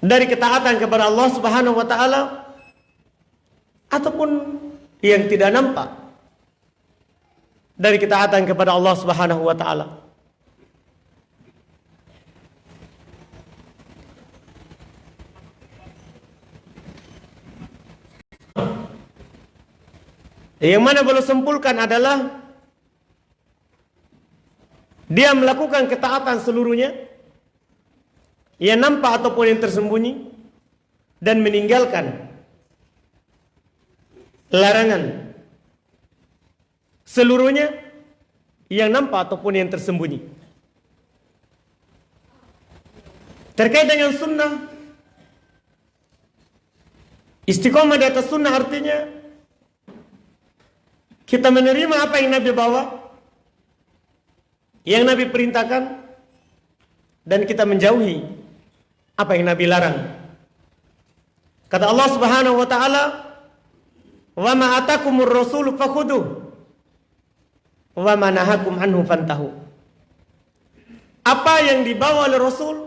dari ketaatan kepada Allah Subhanahu wa taala ataupun yang tidak nampak dari ketaatan kepada Allah Subhanahu wa taala. Yang mana belum sempulkan adalah dia melakukan ketaatan seluruhnya yang nampak ataupun yang tersembunyi dan meninggalkan larangan seluruhnya yang nampak ataupun yang tersembunyi. Terkait dengan sunnah, istiqomah di atas sunnah artinya kita menerima apa yang Nabi bawa, yang Nabi perintahkan dan kita menjauhi apa yang Nabi larang. Kata Allah Subhanahu wa taala, "Wa ma atakumur rasul fakhuduh wa ma nahakum anhu fantahu." Apa yang dibawa oleh Rasul,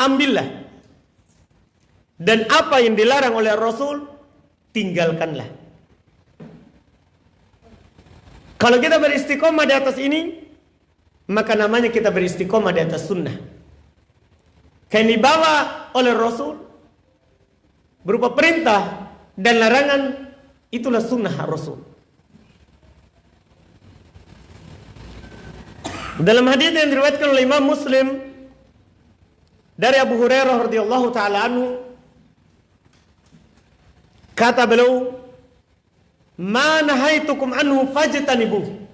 ambillah. Dan apa yang dilarang oleh Rasul, tinggalkanlah. Kalau kita beristiqomah di atas ini, maka namanya kita beristiqomah di atas sunnah. Yang dibawa oleh Rasul berupa perintah dan larangan itulah sunnah Rasul. Dalam hadis yang diriwayatkan oleh Imam Muslim dari Abu Hurairah radhiyallahu taala anhu kata beliau ma nahaitukum anhu fajtanibuh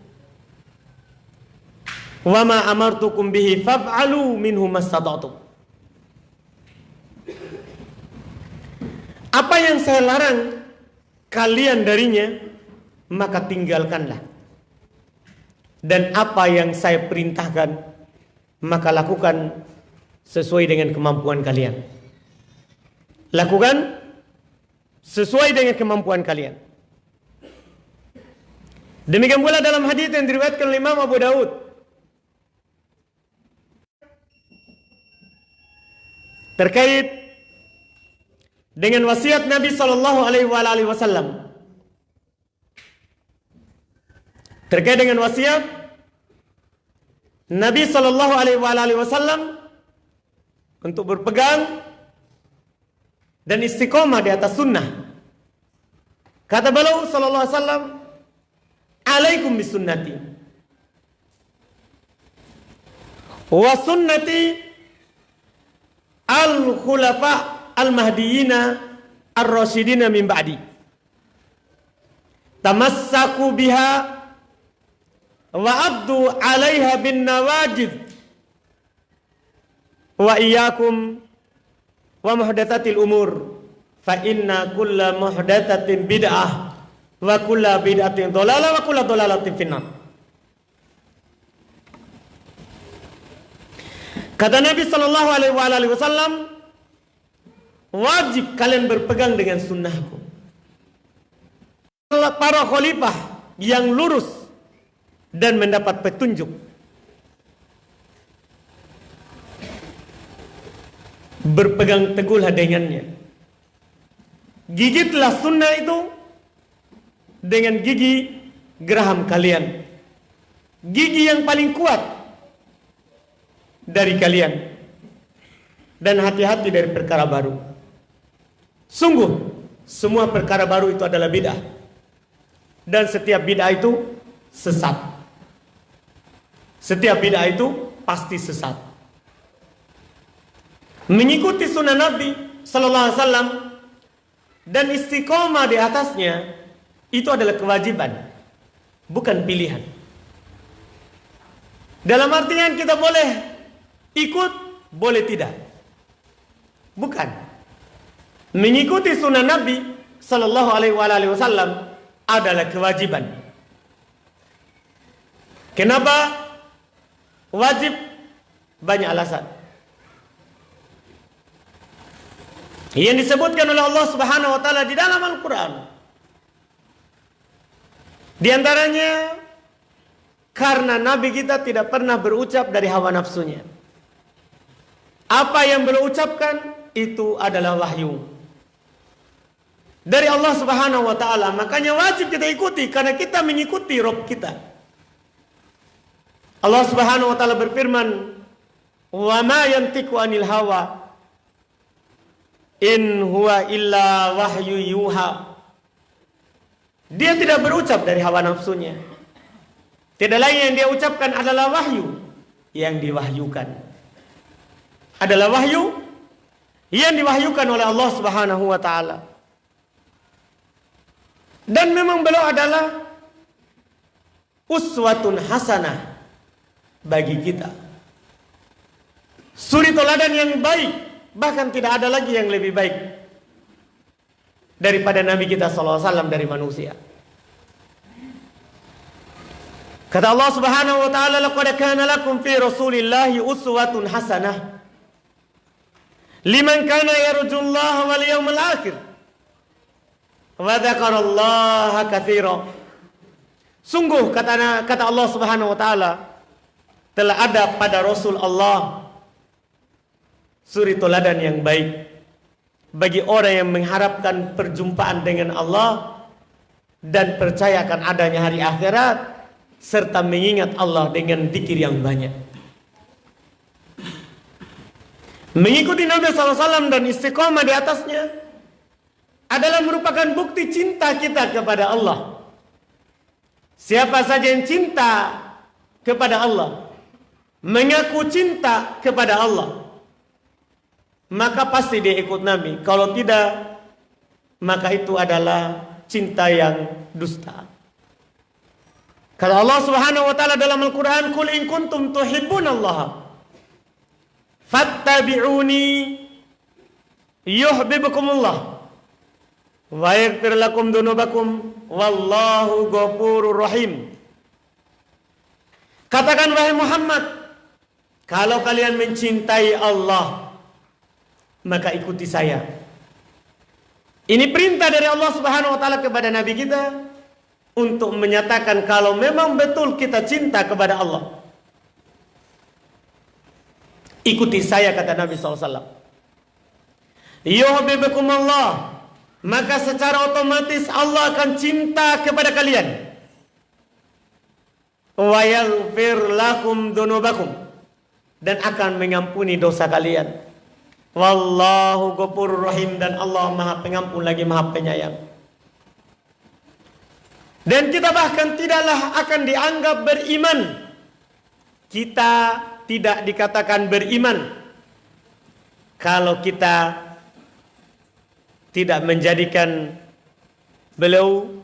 Wa ma amartukum bihi faf'alu minhu mastata'tum. Apa yang saya larang kalian darinya maka tinggalkanlah. Dan apa yang saya perintahkan maka lakukan sesuai dengan kemampuan kalian. Lakukan sesuai dengan kemampuan kalian. Demikian pula dalam hadis yang diriwayatkan oleh Imam Abu Daud terkait dengan wasiat Nabi Shallallahu Alaihi Wasallam terkait dengan wasiat Nabi Shallallahu Alaihi Wasallam untuk berpegang dan istiqomah di atas sunnah. Kata beliau Sallallahu Alaihi Wasallam, alaikum bisunnati wa sunnati al-khulafa al-mahdiyina ar-rasyidina min ba'di. Tamassaku biha wa abdu 'alaiha bin nawajid. Wa iyyakum wa muhdatsatil umur fa inna kulla muhdatsatin bid'ah wa kulla bid'atin dhalalah wa kulla dhalalatin finnar. Kata Nabi Shallallahu Alaihi Wasallam, wajib kalian berpegang dengan sunnahku. Para khalifah yang lurus dan mendapat petunjuk. Berpegang teguhlah dengannya. Gigitlah sunnah itu dengan gigi geraham kalian. Gigi yang paling kuat dari kalian dan hati-hati dari perkara baru. Sungguh semua perkara baru itu adalah bid'ah. Dan setiap bid'ah itu sesat. Setiap bid'ah itu pasti sesat. Mengikuti sunnah Nabi sallallahu alaihi wasallam dan istiqomah di atasnya itu adalah kewajiban, bukan pilihan. Dalam artian kita boleh Ikut boleh tidak? Bukan. Mengikuti sunnah Nabi Sallallahu Alaihi Wasallam adalah kewajiban. Kenapa wajib? Banyak alasan. Yang disebutkan oleh Allah Subhanahu Wa Taala di dalam Al-Quran. Di antaranya karena Nabi kita tidak pernah berucap dari hawa nafsunya. Apa yang beliau ucapkan itu adalah wahyu dari Allah Subhanahu wa taala. Makanya wajib kita ikuti karena kita mengikuti Rob kita. Allah Subhanahu wa taala berfirman, "Wa ma yantiqu anil hawa in huwa illa wahyu yuha." Dia tidak berucap dari hawa nafsunya. Tidak lain yang dia ucapkan adalah wahyu yang diwahyukan. Adalah wahyu yang diwahyukan oleh Allah Subhanahu wa taala. Dan memang beliau adalah uswatun hasanah bagi kita. Suri toladan yang baik, bahkan tidak ada lagi yang lebih baik daripada Nabi kita SAW dari manusia. Kata Allah Subhanahu wa taala, "Laqad kana lakum fi Rasulillahi uswatun hasanah liman kana yarjullaha wal yawmal akhir." Wa dzakarallaha katsira. Sungguh kata kata Allah Subhanahu wa taala telah ada pada Rasul Allah suri toladan yang baik bagi orang yang mengharapkan perjumpaan dengan Allah dan percayakan adanya hari akhirat serta mengingat Allah dengan zikir yang banyak. Mengikuti Nabi SAW dan istiqomah di atasnya adalah merupakan bukti cinta kita kepada Allah. Siapa saja yang cinta kepada Allah, mengaku cinta kepada Allah, maka pasti dia ikut Nabi. Kalau tidak, maka itu adalah cinta yang dusta. Kalau Allah Subhanahu wa taala dalam Al-Qur'an, "Qul in kuntum Allah, fattabi'uni yuhibbukumullah." Yaghfir lakum dunubakum wallahu ghafurur rahim. Katakan wahai Muhammad, kalau kalian mencintai Allah, maka ikuti saya. Ini perintah dari Allah Subhanahu wa taala kepada nabi kita untuk menyatakan kalau memang betul kita cinta kepada Allah. Ikuti saya kata Nabi SAW. Yuhibbukum Allah maka secara otomatis Allah akan cinta kepada kalian. Wa lakum dunubakum dan akan mengampuni dosa kalian. Wallahu ghafurur rahim dan Allah Maha Pengampun lagi Maha Penyayang. Dan kita bahkan tidaklah akan dianggap beriman. Kita tidak dikatakan beriman kalau kita tidak menjadikan beliau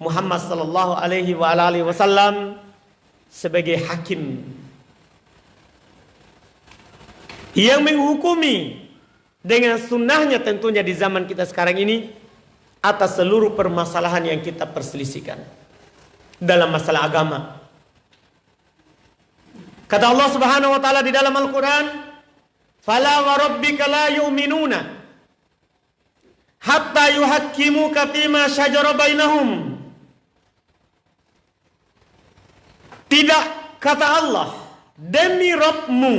Muhammad sallallahu alaihi wa alihi wasallam sebagai hakim yang menghukumi dengan sunnahnya tentunya di zaman kita sekarang ini atas seluruh permasalahan yang kita perselisihkan dalam masalah agama. Kata Allah Subhanahu wa taala di dalam Al-Qur'an, "Fala wa rabbika la yu'minuna hatta yuhakkimuka fima syajara bainahum. Tidak kata Allah, demi Rabbmu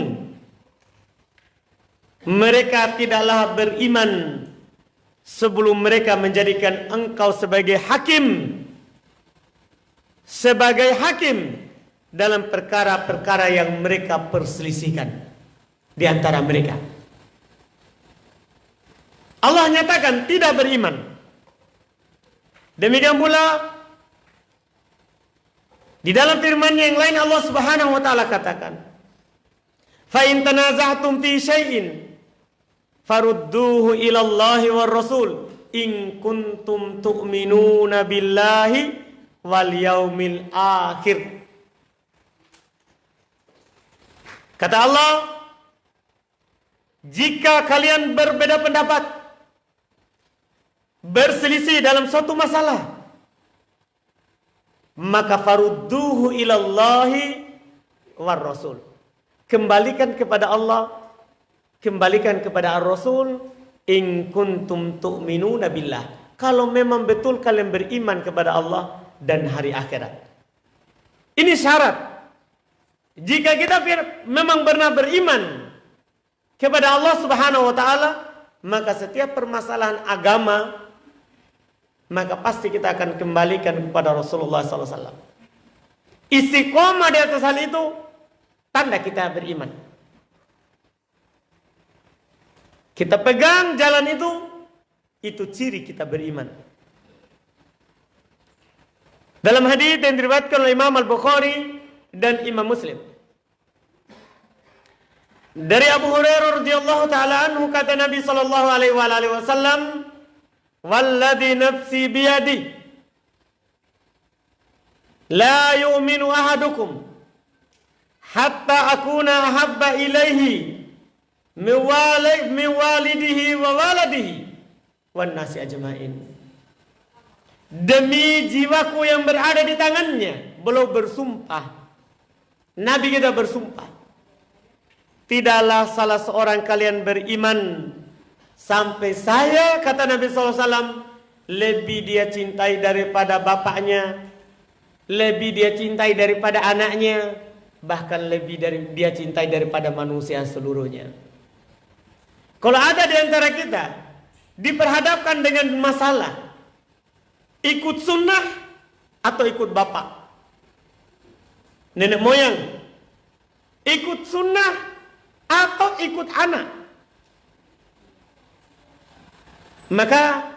mereka tidaklah beriman sebelum mereka menjadikan engkau sebagai hakim sebagai hakim dalam perkara-perkara yang mereka perselisihkan di antara mereka. Allah nyatakan tidak beriman. Demikian pula di dalam firman yang lain Allah Subhanahu wa taala katakan, "Fa in tanaza'tum fi syai'in farudduhu ila Allah war Rasul in kuntum tu'minuna billahi wal yaumil akhir." Kata Allah, jika kalian berbeda pendapat berselisih dalam suatu masalah maka farudduhu ilallahi war rasul kembalikan kepada Allah kembalikan kepada ar-rasul in kuntum tu'minuna billah. Kalau memang betul kalian beriman kepada Allah dan hari akhirat. Ini syarat. Jika kita memang benar beriman kepada Allah Subhanahu wa taala maka setiap permasalahan agama maka pasti kita akan kembalikan kepada Rasulullah SAW. Istiqomah di atas hal itu tanda kita beriman. Kita pegang jalan itu, itu ciri kita beriman. Dalam hadis yang diriwayatkan oleh Imam Al-Bukhari dan Imam Muslim. Dari Abu Hurairah radhiyallahu taala anhu kata Nabi sallallahu alaihi wasallam, "Walladhi nafsi biyadi la yu'minu ahadukum hatta akuna ahabba ilaihi min walidihi wa waladihi wan nasi ajmain." Demi jiwaku yang berada di tangannya, belum bersumpah. Nabi kita bersumpah. Tidaklah salah seorang kalian beriman sampai saya kata Nabi SAW lebih dia cintai daripada bapaknya, lebih dia cintai daripada anaknya, bahkan lebih dari dia cintai daripada manusia seluruhnya. Kalau ada di antara kita diperhadapkan dengan masalah Ikut sunnah atau ikut bapak? Nenek moyang. Ikut sunnah atau ikut anak? Maka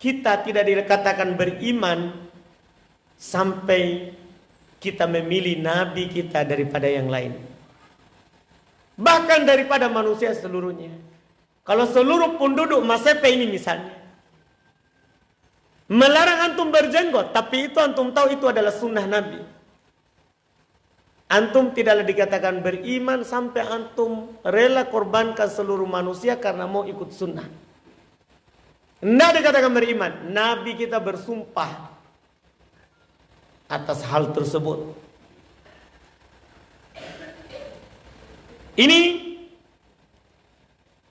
kita tidak dikatakan beriman sampai kita memilih nabi kita daripada yang lain. Bahkan daripada manusia seluruhnya. Kalau seluruh penduduk Masepe ini misalnya Melarang antum berjenggot, tapi itu antum tahu itu adalah sunnah Nabi. Antum tidaklah dikatakan beriman sampai antum rela korbankan seluruh manusia karena mau ikut sunnah. Tidak dikatakan beriman. Nabi kita bersumpah atas hal tersebut. Ini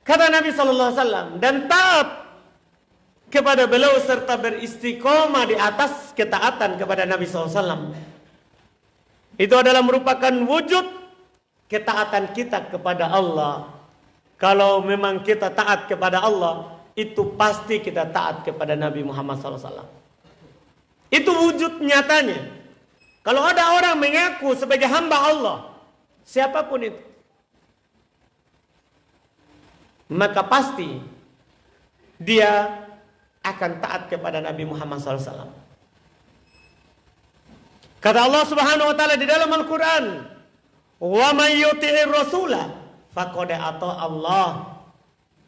kata Nabi Sallallahu Alaihi Wasallam dan taat kepada beliau serta beristiqomah di atas ketaatan kepada Nabi SAW. Itu adalah merupakan wujud ketaatan kita kepada Allah. Kalau memang kita taat kepada Allah, itu pasti kita taat kepada Nabi Muhammad SAW. Itu wujud nyatanya. Kalau ada orang mengaku sebagai hamba Allah, siapa pun itu, maka pasti dia akan taat kepada Nabi Muhammad SAW. Kata Allah Subhanahu wa taala di dalam Al-Qur'an, "Wa may yuti'ir rasula faqad Allah."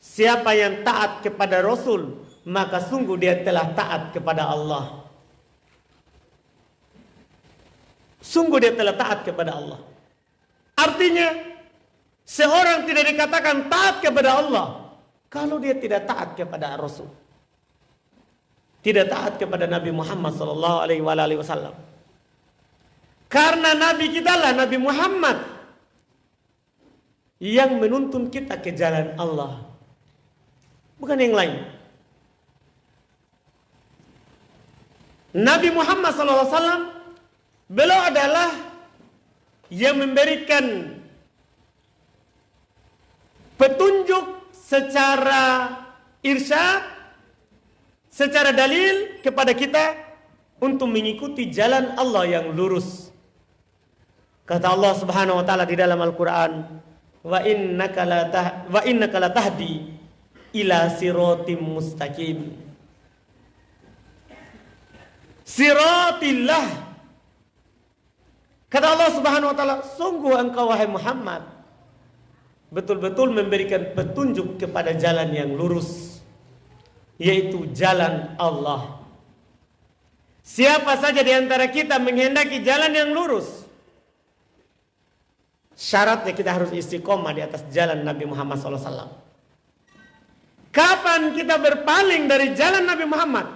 Siapa yang taat kepada Rasul, maka sungguh dia telah taat kepada Allah. Sungguh dia telah taat kepada Allah. Artinya, seorang tidak dikatakan taat kepada Allah kalau dia tidak taat kepada Rasul tidak taat kepada Nabi Muhammad wasallam. Karena nabi kita lah Nabi Muhammad yang menuntun kita ke jalan Allah. Bukan yang lain. Nabi Muhammad wasallam beliau adalah yang memberikan petunjuk secara irsyad secara dalil kepada kita untuk mengikuti jalan Allah yang lurus. Kata Allah Subhanahu wa taala di dalam Al-Qur'an, "Wa innaka la wa innaka la tahdi ila siratim mustaqim." Siratillah Kata Allah Subhanahu wa taala, "Sungguh engkau wahai Muhammad betul-betul memberikan petunjuk kepada jalan yang lurus." yaitu jalan Allah. Siapa saja di antara kita menghendaki jalan yang lurus, syaratnya kita harus istiqomah di atas jalan Nabi Muhammad SAW. Kapan kita berpaling dari jalan Nabi Muhammad?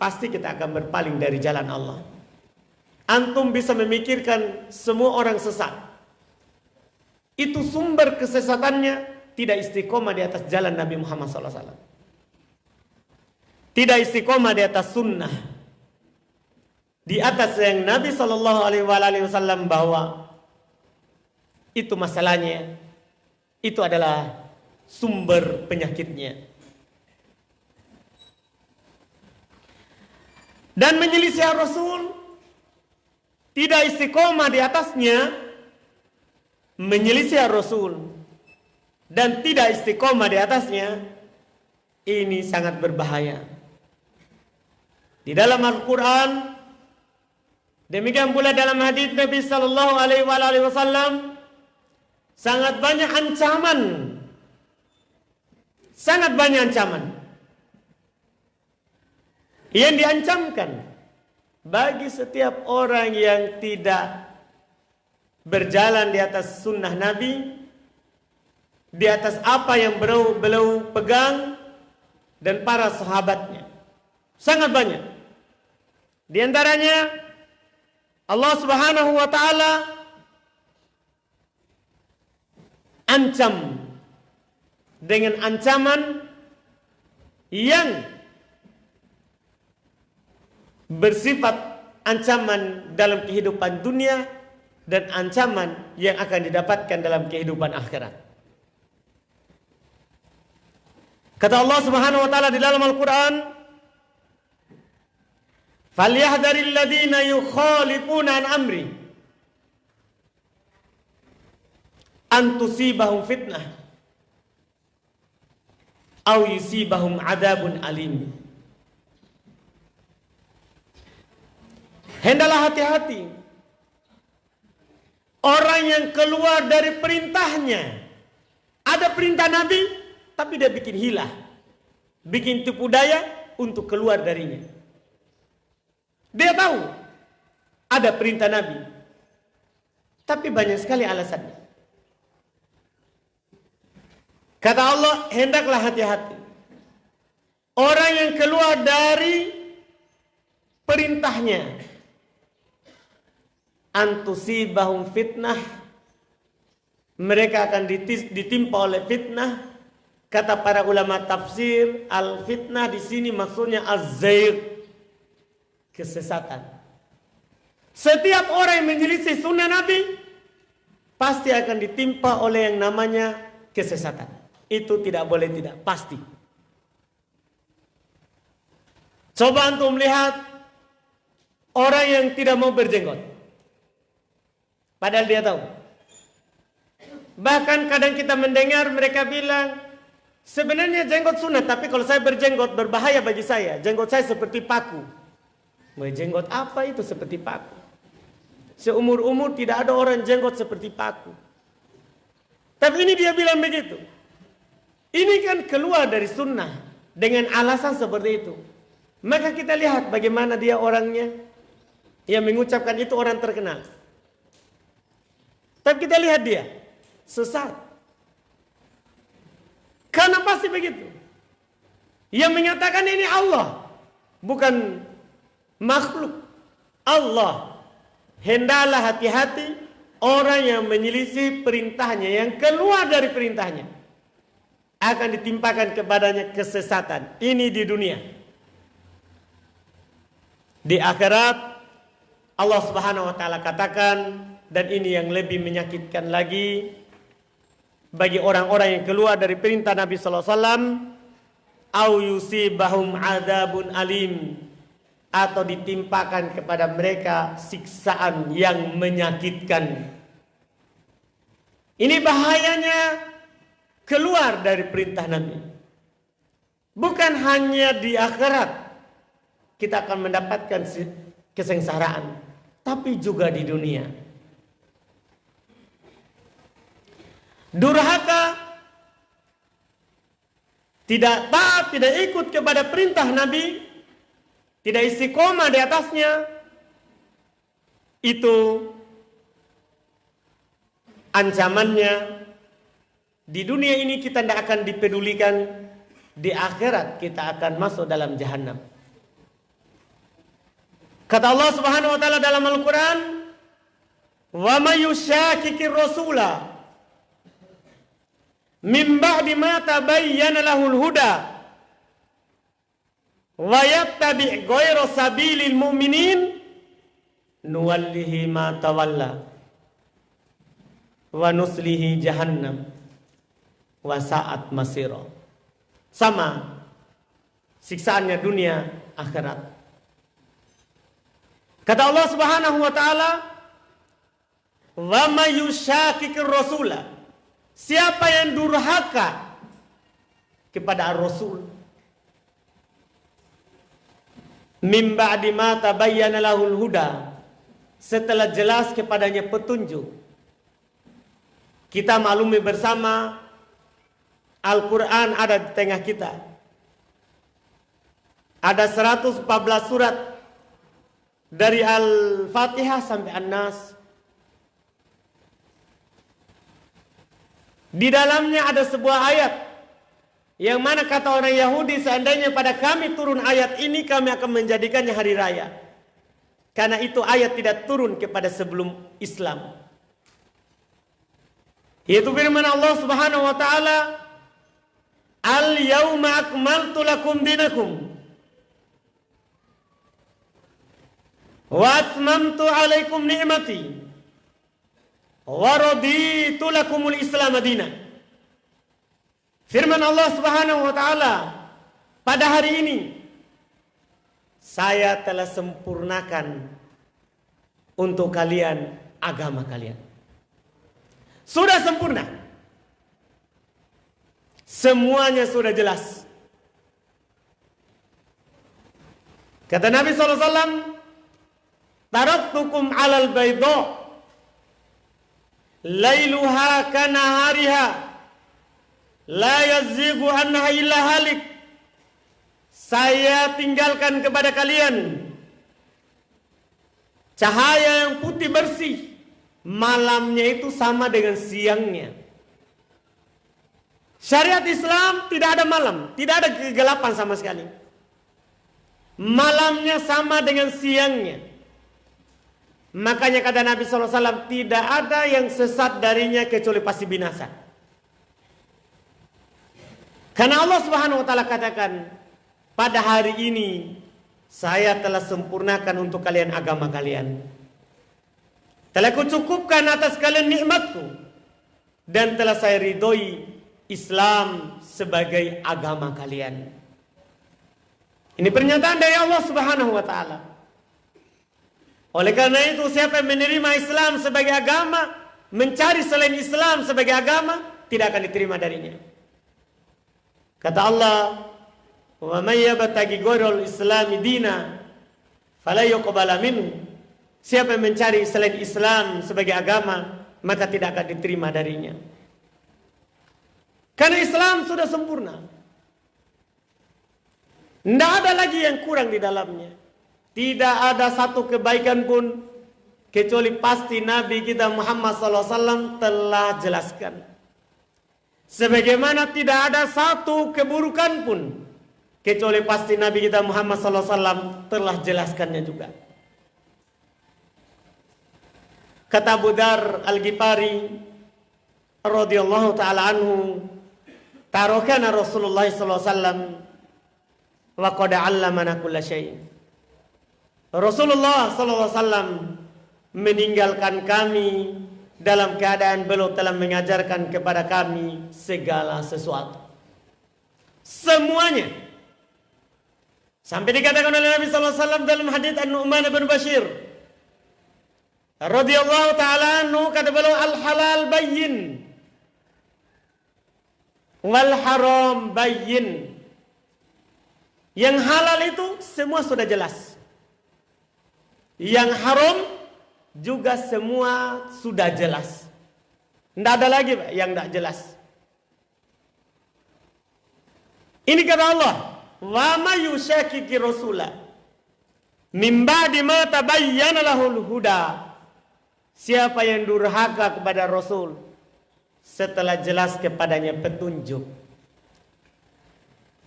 Pasti kita akan berpaling dari jalan Allah. Antum bisa memikirkan semua orang sesat. Itu sumber kesesatannya tidak istiqomah di atas jalan Nabi Muhammad SAW tidak istiqomah di atas sunnah di atas yang Nabi Wasallam bawa itu masalahnya itu adalah sumber penyakitnya. Dan menyelisih Rasul tidak istiqomah di atasnya menyelisih Rasul dan tidak istiqomah di atasnya ini sangat berbahaya. Di dalam Al-Qur'an demikian pula dalam hadis Nabi sallallahu alaihi wasallam sangat banyak ancaman sangat banyak ancaman. Yang diancamkan bagi setiap orang yang tidak berjalan di atas sunnah Nabi di atas apa yang beliau, beliau pegang dan para sahabatnya. Sangat banyak. Di antaranya Allah Subhanahu wa taala ancam dengan ancaman yang bersifat ancaman dalam kehidupan dunia dan ancaman yang akan didapatkan dalam kehidupan akhirat. Kata Allah Subhanahu wa taala di dalam Al-Qur'an, "Falyahdharil ladzina yukhalifuna an amri an tusibahum fitnah aw yusibahum adabun alim." Hendaklah hati-hati. Orang yang keluar dari perintahnya. Ada perintah Nabi, tapi dia bikin hilah. Bikin tipu daya untuk keluar darinya. Dia tahu ada perintah Nabi. Tapi banyak sekali alasannya. Kata Allah, hendaklah hati-hati. Orang yang keluar dari perintahnya. Antusibahum fitnah. Mereka akan ditimpa oleh fitnah. Kata para ulama tafsir al fitnah di sini maksudnya azzair kesesatan. Setiap orang yang menyelisih sunnah nabi pasti akan ditimpa oleh yang namanya kesesatan itu tidak boleh tidak pasti coba untuk melihat orang yang tidak mau berjenggot Padahal dia tahu. Bahkan kadang kita mendengar mereka bilang, sebenarnya jenggot sunat, tapi kalau saya berjenggot berbahaya bagi saya. Jenggot saya seperti paku. Jenggot apa itu seperti paku? Seumur-umur tidak ada orang jenggot seperti paku. Tapi ini dia bilang begitu. Ini kan keluar dari sunnah dengan alasan seperti itu. Maka kita lihat bagaimana dia orangnya yang mengucapkan itu orang terkenal. Tapi kita lihat dia sesat. Karena pasti begitu. Yang menyatakan ini Allah, bukan makhluk. Allah. Hendaklah hati-hati orang yang menyelisih perintahnya, yang keluar dari perintahnya. Akan ditimpakan kepadanya kesesatan. Ini di dunia. Di akhirat Allah Subhanahu wa taala katakan dan ini yang lebih menyakitkan lagi bagi orang-orang yang keluar dari perintah Nabi sallallahu alaihi wasallam au yusibahum adzabun alim atau ditimpakan kepada mereka siksaan yang menyakitkan. Ini bahayanya keluar dari perintah Nabi. Bukan hanya di akhirat kita akan mendapatkan kesengsaraan, tapi juga di dunia. durhaka, tidak taat, tidak ikut kepada perintah Nabi, tidak istiqomah di atasnya, itu ancamannya di dunia ini kita tidak akan dipedulikan, di akhirat kita akan masuk dalam jahanam. Kata Allah Subhanahu wa taala dalam Al-Qur'an, "Wa may yushakkikir rasula min ba'di ma tabayyana lahul huda wa yattabi' ghayra sabilil mu'minin nuwallihi ma tawalla wa nuslihi jahannam wasaat masiro. Sama siksaannya dunia akhirat. Kata Allah Subhanahu wa taala, "Wa may rasula" Siapa yang durhaka kepada Rasul mim ba'di ma tabayyana lahul huda setelah jelas kepadanya petunjuk kita maklumi bersama Al-Quran ada di tengah kita. Ada 114 surat dari Al-Fatihah sampai An-Nas. Di dalamnya ada sebuah ayat yang mana kata orang Yahudi seandainya pada kami turun ayat ini kami akan menjadikannya hari raya. Karena itu ayat tidak turun kepada sebelum Islam. Yaitu firman Allah Subhanahu wa taala, "Al yauma akmaltu lakum dinakum wa atmamtu alaikum ni'mati wa raditu lakumul Islam madina." Firman Allah Subhanahu wa taala, pada hari ini saya telah sempurnakan untuk kalian agama kalian. Sudah sempurna. Semuanya sudah jelas. Kata Nabi SAW, Taraktukum alal baydo, Lailuha kanahariha, La yazzigu anha illa halik. Saya tinggalkan kepada kalian cahaya yang putih bersih malamnya itu sama dengan siangnya. Syariat Islam tidak ada malam, tidak ada kegelapan sama sekali. Malamnya sama dengan siangnya. Makanya kata Nabi SAW, tidak ada yang sesat darinya kecuali pasti binasa. Karena Allah Subhanahu wa taala katakan, pada hari ini saya telah sempurnakan untuk kalian agama kalian. Telah kucukupkan atas kalian nikmatku. Dan telah saya ridhoi Islam sebagai agama kalian. Ini pernyataan dari Allah Subhanahu wa taala. Oleh karena itu siapa yang menerima Islam sebagai agama, mencari selain Islam sebagai agama, tidak akan diterima darinya. Kata Allah, "Wa may yabtaghi ghairal islami dina fala yuqbala minhu." Siapa yang mencari selain Islam sebagai agama, maka tidak akan diterima darinya. Karena Islam sudah sempurna. Tidak ada lagi yang kurang di dalamnya. Tidak ada satu kebaikan pun kecuali pasti Nabi kita Muhammad SAW telah jelaskan. Sebagaimana tidak ada satu keburukan pun kecuali pasti Nabi kita Muhammad SAW telah jelaskannya juga. Kata Abu Dar Al-Ghifari radhiyallahu taala anhu, tarokana Rasulullah wasallam wa qad 'allamana kulla syai'. Rasulullah wasallam meninggalkan kami dalam keadaan beliau telah mengajarkan kepada kami segala sesuatu. Semuanya. Sampai dikatakan oleh Nabi wasallam dalam hadis An-Nu'man bin Bashir radhiyallahu taala anhu kata beliau al halal bayyin wal haram bayyin. Yang halal itu semua sudah jelas. Yang haram juga semua sudah jelas. Tidak ada lagi yang tidak jelas. Ini kata Allah wa ma yusyakiki rasulah min ba'di ma tabayyana lahul huda. Siapa yang durhaka kepada Rasul setelah jelas kepadanya petunjuk.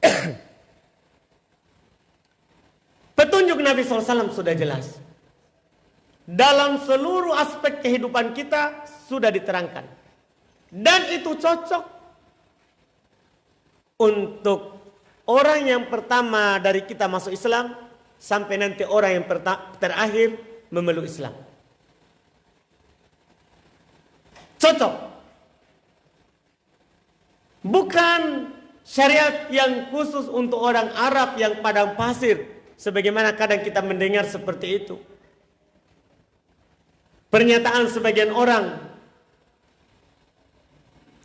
petunjuk Nabi SAW sudah jelas. Dalam seluruh aspek kehidupan kita sudah diterangkan. Dan itu cocok untuk orang yang pertama dari kita masuk Islam sampai nanti orang yang terakhir memeluk Islam. Cocok. Bukan syariat yang khusus untuk orang Arab yang padang pasir. Sebagaimana kadang kita mendengar seperti itu. Pernyataan sebagian orang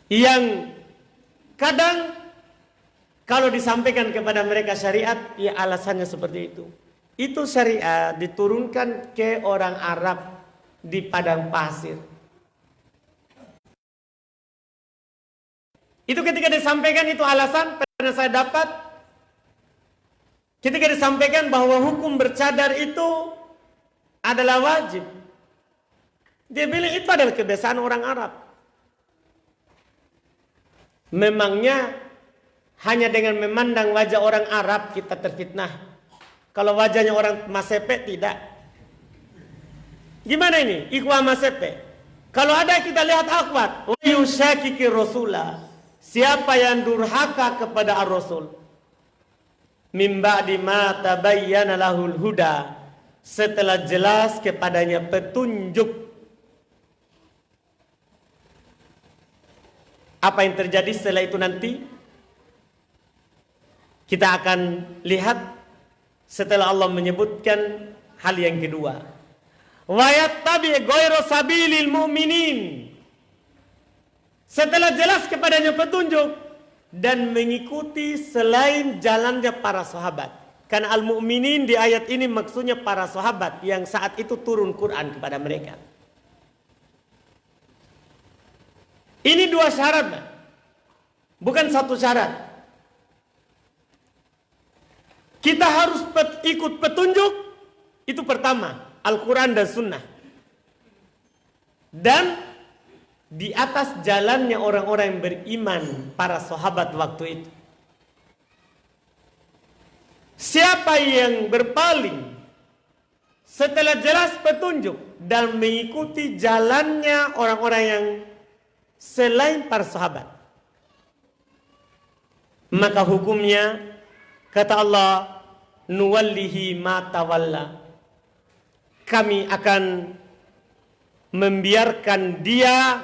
yang kadang kalau disampaikan kepada mereka syariat, ya alasannya seperti itu. Itu syariat diturunkan ke orang Arab di padang pasir. Itu ketika disampaikan itu alasan pernah saya dapat ketika disampaikan bahwa hukum bercadar itu adalah wajib. Dia bilang itu adalah kebiasaan orang Arab. Memangnya hanya dengan memandang wajah orang Arab kita terfitnah. Kalau wajahnya orang Masepe tidak. Gimana ini? Ikhwah Masepe. Kalau ada kita lihat akhwat. Wa rasulah. Siapa yang durhaka kepada Ar-Rasul? Min ba'di ma tabayyana lahul huda. Setelah jelas kepadanya petunjuk. Apa yang terjadi setelah itu nanti? Kita akan lihat setelah Allah menyebutkan hal yang kedua. Wa yattabi ghayra sabilil mu'minin setelah jelas kepadanya petunjuk dan mengikuti selain jalannya para sahabat. Karena al-mu'minin di ayat ini maksudnya para sahabat yang saat itu turun Quran kepada mereka. Ini dua syarat. Bukan satu syarat. Kita harus pet, ikut petunjuk. Itu pertama. Al-Quran dan Sunnah. Dan di atas jalannya orang-orang yang beriman para sahabat waktu itu. Siapa yang berpaling setelah jelas petunjuk dan mengikuti jalannya orang-orang yang selain para sahabat. Maka hukumnya kata Allah nuwallihi ma tawalla. Kami akan membiarkan dia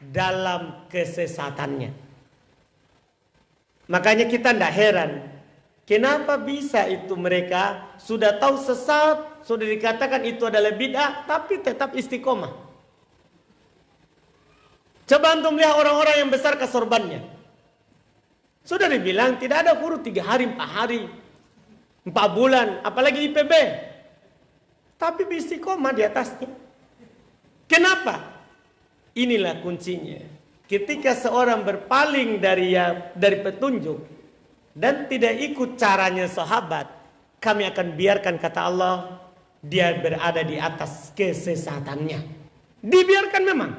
dalam kesesatannya. Makanya kita tidak heran. Kenapa bisa itu mereka sudah tahu sesat, sudah dikatakan itu adalah bid'ah, tapi tetap istiqomah. Coba antum lihat orang-orang yang besar kesorbannya. Sudah dibilang tidak ada huruf tiga hari, empat hari, empat bulan, apalagi IPB. Tapi istiqomah di atasnya. Kenapa? Inilah kuncinya. Ketika seorang berpaling dari ya, dari petunjuk dan tidak ikut caranya sahabat, kami akan biarkan kata Allah dia berada di atas kesesatannya. Dibiarkan memang.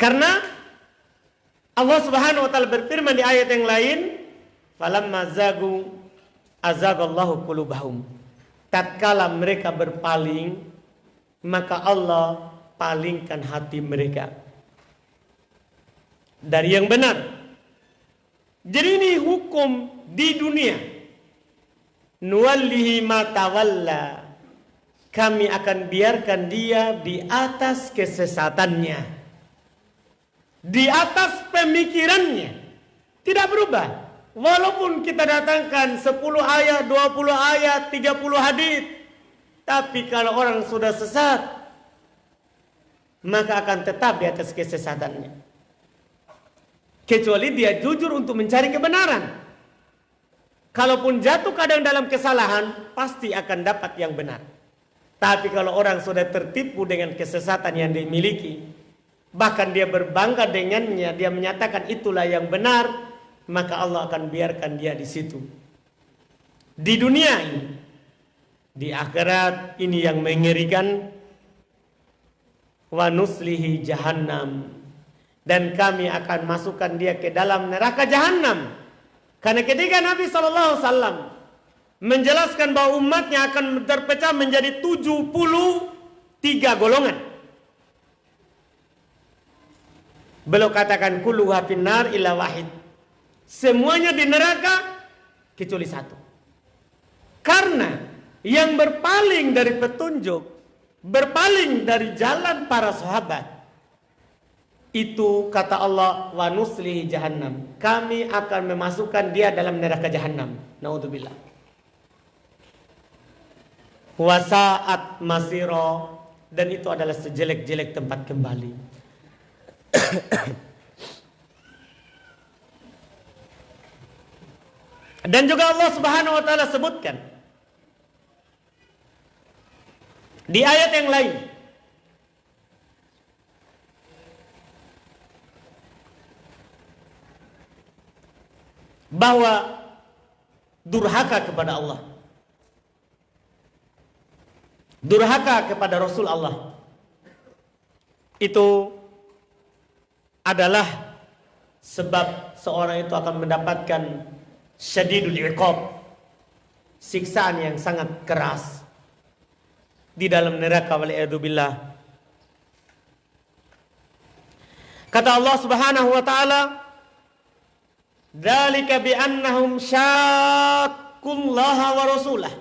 Karena Allah Subhanahu wa taala berfirman di ayat yang lain, "Falamma zagu azagallahu qulubahum." Tatkala mereka berpaling, maka Allah palingkan hati mereka dari yang benar. Jadi ini hukum di dunia. Nuwallihi ma tawalla. Kami akan biarkan dia di atas kesesatannya. Di atas pemikirannya. Tidak berubah. Walaupun kita datangkan 10 ayat, 20 ayat, 30 hadis tapi kalau orang sudah sesat, maka akan tetap di atas kesesatannya. Kecuali dia jujur untuk mencari kebenaran. Kalaupun jatuh kadang dalam kesalahan, pasti akan dapat yang benar. Tapi kalau orang sudah tertipu dengan kesesatan yang dimiliki, bahkan dia berbangga dengannya, dia menyatakan itulah yang benar, maka Allah akan biarkan dia di situ. Di dunia ini, di akhirat ini yang mengerikan wa nuslihi jahannam dan kami akan masukkan dia ke dalam neraka jahannam karena ketika Nabi wasallam menjelaskan bahwa umatnya akan terpecah menjadi 73 golongan Beliau katakan kullu finnar illa wahid. Semuanya di neraka kecuali satu. Karena yang berpaling dari petunjuk, berpaling dari jalan para sahabat, itu kata Allah wa nuslihi jahannam. Kami akan memasukkan dia dalam neraka jahannam. Naudzubillah. Wasaat masiro dan itu adalah sejelek-jelek tempat kembali. dan juga Allah Subhanahu wa taala sebutkan di ayat yang lain. Bahwa durhaka kepada Allah. Durhaka kepada Rasul Allah. Itu adalah sebab seorang itu akan mendapatkan syadidul iqab. Siksaan yang sangat keras di dalam neraka waliyadzubillah kata Allah Subhanahu wa taala Dzalika bi annahum syaqqullaha wa rasulah.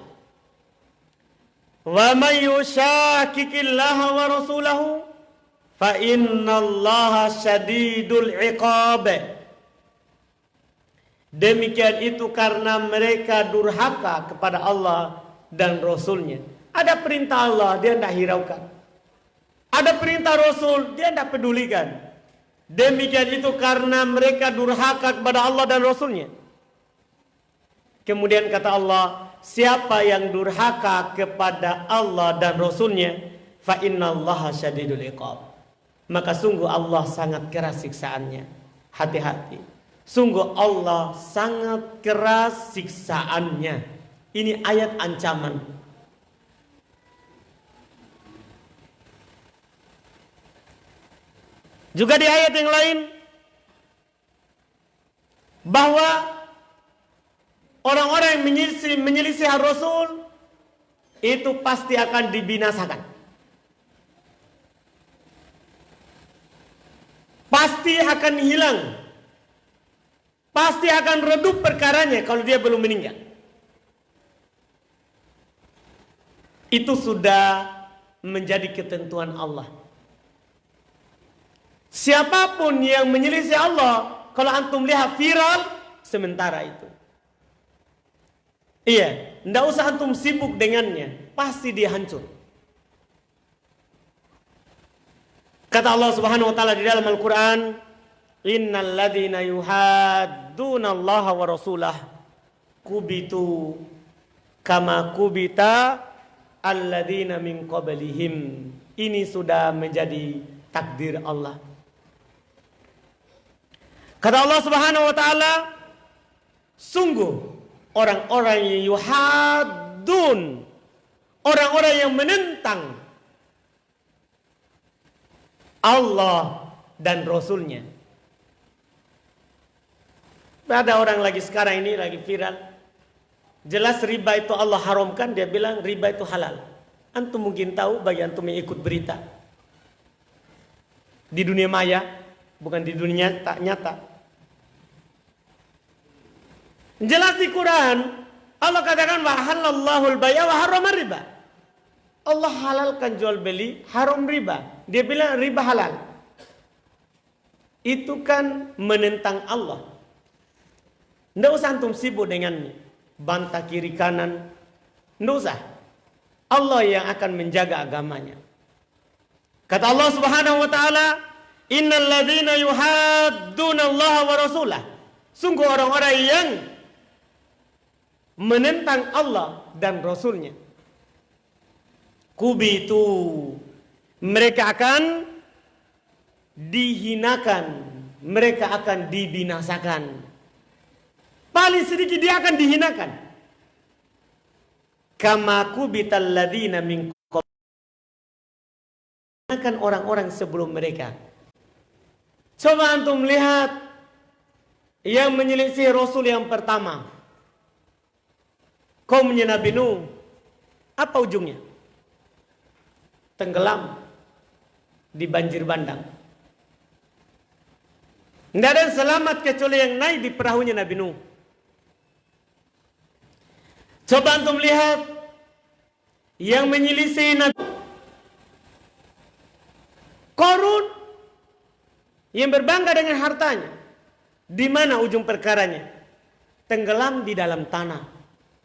Wa may yushaqiqillaha wa rasulahu fa innallaha syadidul iqab. Demikian itu karena mereka durhaka kepada Allah dan Rasulnya. Ada perintah Allah, dia tidak hiraukan. Ada perintah Rasul, dia tidak pedulikan. Demikian itu karena mereka durhaka kepada Allah dan Rasulnya. Kemudian kata Allah, siapa yang durhaka kepada Allah dan Rasulnya, fa syadidul iqab. Maka sungguh Allah sangat keras siksaannya. Hati-hati. Sungguh Allah sangat keras siksaannya. Ini ayat ancaman. Juga di ayat yang lain bahwa orang-orang yang menyelisih, menyelisih Rasul itu pasti akan dibinasakan. Pasti akan hilang. Pasti akan redup perkaranya kalau dia belum meninggal. Itu sudah menjadi ketentuan Allah. Siapa pun yang menyelisih Allah, kalau antum lihat viral, sementara itu. Iya, tidak usah antum sibuk dengannya, pasti dia hancur. Kata Allah Subhanahu wa taala di dalam Al-Qur'an, "Innal ladzina yuhadduna Allah wa rasulah kubitu kama kubita alladzina min qablihim." Ini sudah menjadi takdir Allah. Kata Allah Subhanahu wa taala, sungguh orang-orang yang yuhadun, orang-orang yang menentang Allah dan Rasulnya. Ada orang lagi sekarang ini lagi viral. Jelas riba itu Allah haramkan, dia bilang riba itu halal. Antum mungkin tahu bagi antum yang ikut berita. Di dunia maya, bukan di dunia nyata. nyata. Jelas di Quran Allah katakan wa halallahu al-bay'a wa riba. Allah halalkan jual beli, haram riba. Dia bilang riba halal. Itu kan menentang Allah. Tidak usah antum sibuk dengannya. Bantah kiri kanan. Tidak usah. Allah yang akan menjaga agamanya. Kata Allah Subhanahu wa taala, "Innal ladzina yuhadduna Allah wa rasulah." Sungguh orang-orang yang menentang Allah dan Rasulnya. Kubi itu mereka akan dihinakan, mereka akan dibinasakan. Paling sedikit dia akan dihinakan. Kama kubital ladina min akan orang-orang sebelum mereka. Coba antum lihat yang menyelisih Rasul yang pertama kaumnya Nabi Nuh. Apa ujungnya? Tenggelam di banjir bandang. Tidak ada selamat kecuali yang naik di perahunya Nabi Nuh. Coba antum lihat yang menyelisih Nabi Korun yang berbangga dengan hartanya. Di mana ujung perkaranya? Tenggelam di dalam tanah.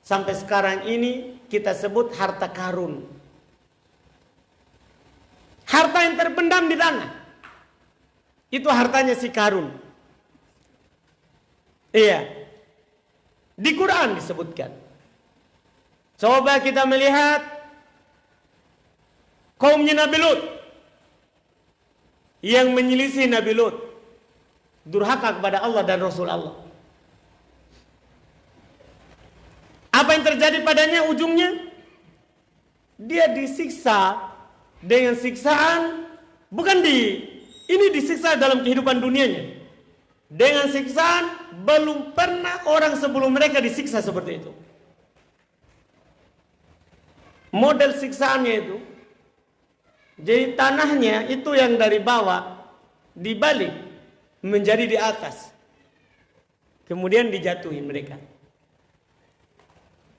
Sampai sekarang ini kita sebut harta karun. Harta yang terpendam di tanah. Itu hartanya si karun. Iya. Di Quran disebutkan. Coba kita melihat kaumnya Nabi Lut yang menyelisih Nabi Lut durhaka kepada Allah dan Rasul Allah. Apa yang terjadi padanya ujungnya? Dia disiksa dengan siksaan bukan di ini disiksa dalam kehidupan dunianya. Dengan siksaan belum pernah orang sebelum mereka disiksa seperti itu. Model siksaannya itu jadi tanahnya itu yang dari bawah dibalik menjadi di atas. Kemudian dijatuhi mereka.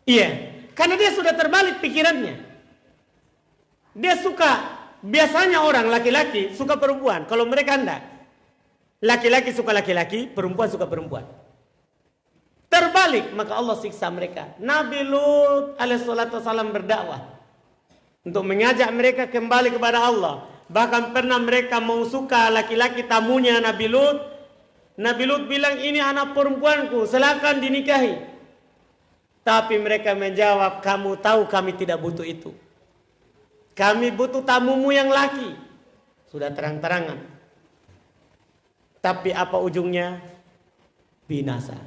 Iya, karena dia sudah terbalik pikirannya. Dia suka biasanya orang laki-laki suka perempuan, kalau mereka enggak. Laki-laki suka laki-laki, perempuan suka perempuan. Terbalik, maka Allah siksa mereka. Nabi Lut alaihissalam berdakwah untuk mengajak mereka kembali kepada Allah. Bahkan pernah mereka mau suka laki-laki tamunya Nabi Lut. Nabi Lut bilang ini anak perempuanku, silakan dinikahi. Tapi mereka menjawab, kamu tahu kami tidak butuh itu. Kami butuh tamumu yang laki. Sudah terang-terangan. Tapi apa ujungnya? Binasa.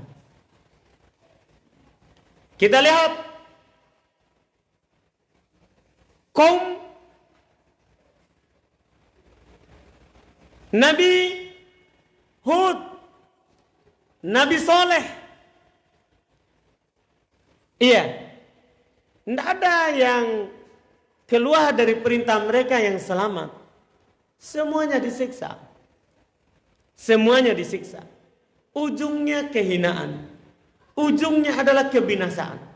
Kita lihat kaum Nabi Hud, Nabi Soleh. Iya, tidak ada yang keluar dari perintah mereka yang selamat. Semuanya disiksa. Semuanya disiksa. Ujungnya kehinaan. Ujungnya adalah kebinasaan.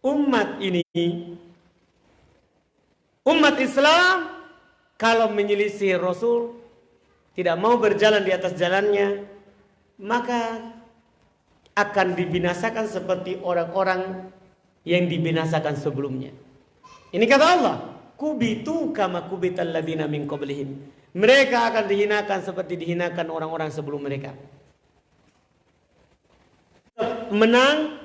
umat ini umat Islam kalau menyelisih Rasul tidak mau berjalan di atas jalannya maka akan dibinasakan seperti orang-orang yang dibinasakan sebelumnya. Ini kata Allah, kubitu kama kubital ladzina min qablihim. Mereka akan dihinakan seperti dihinakan orang-orang sebelum mereka. Menang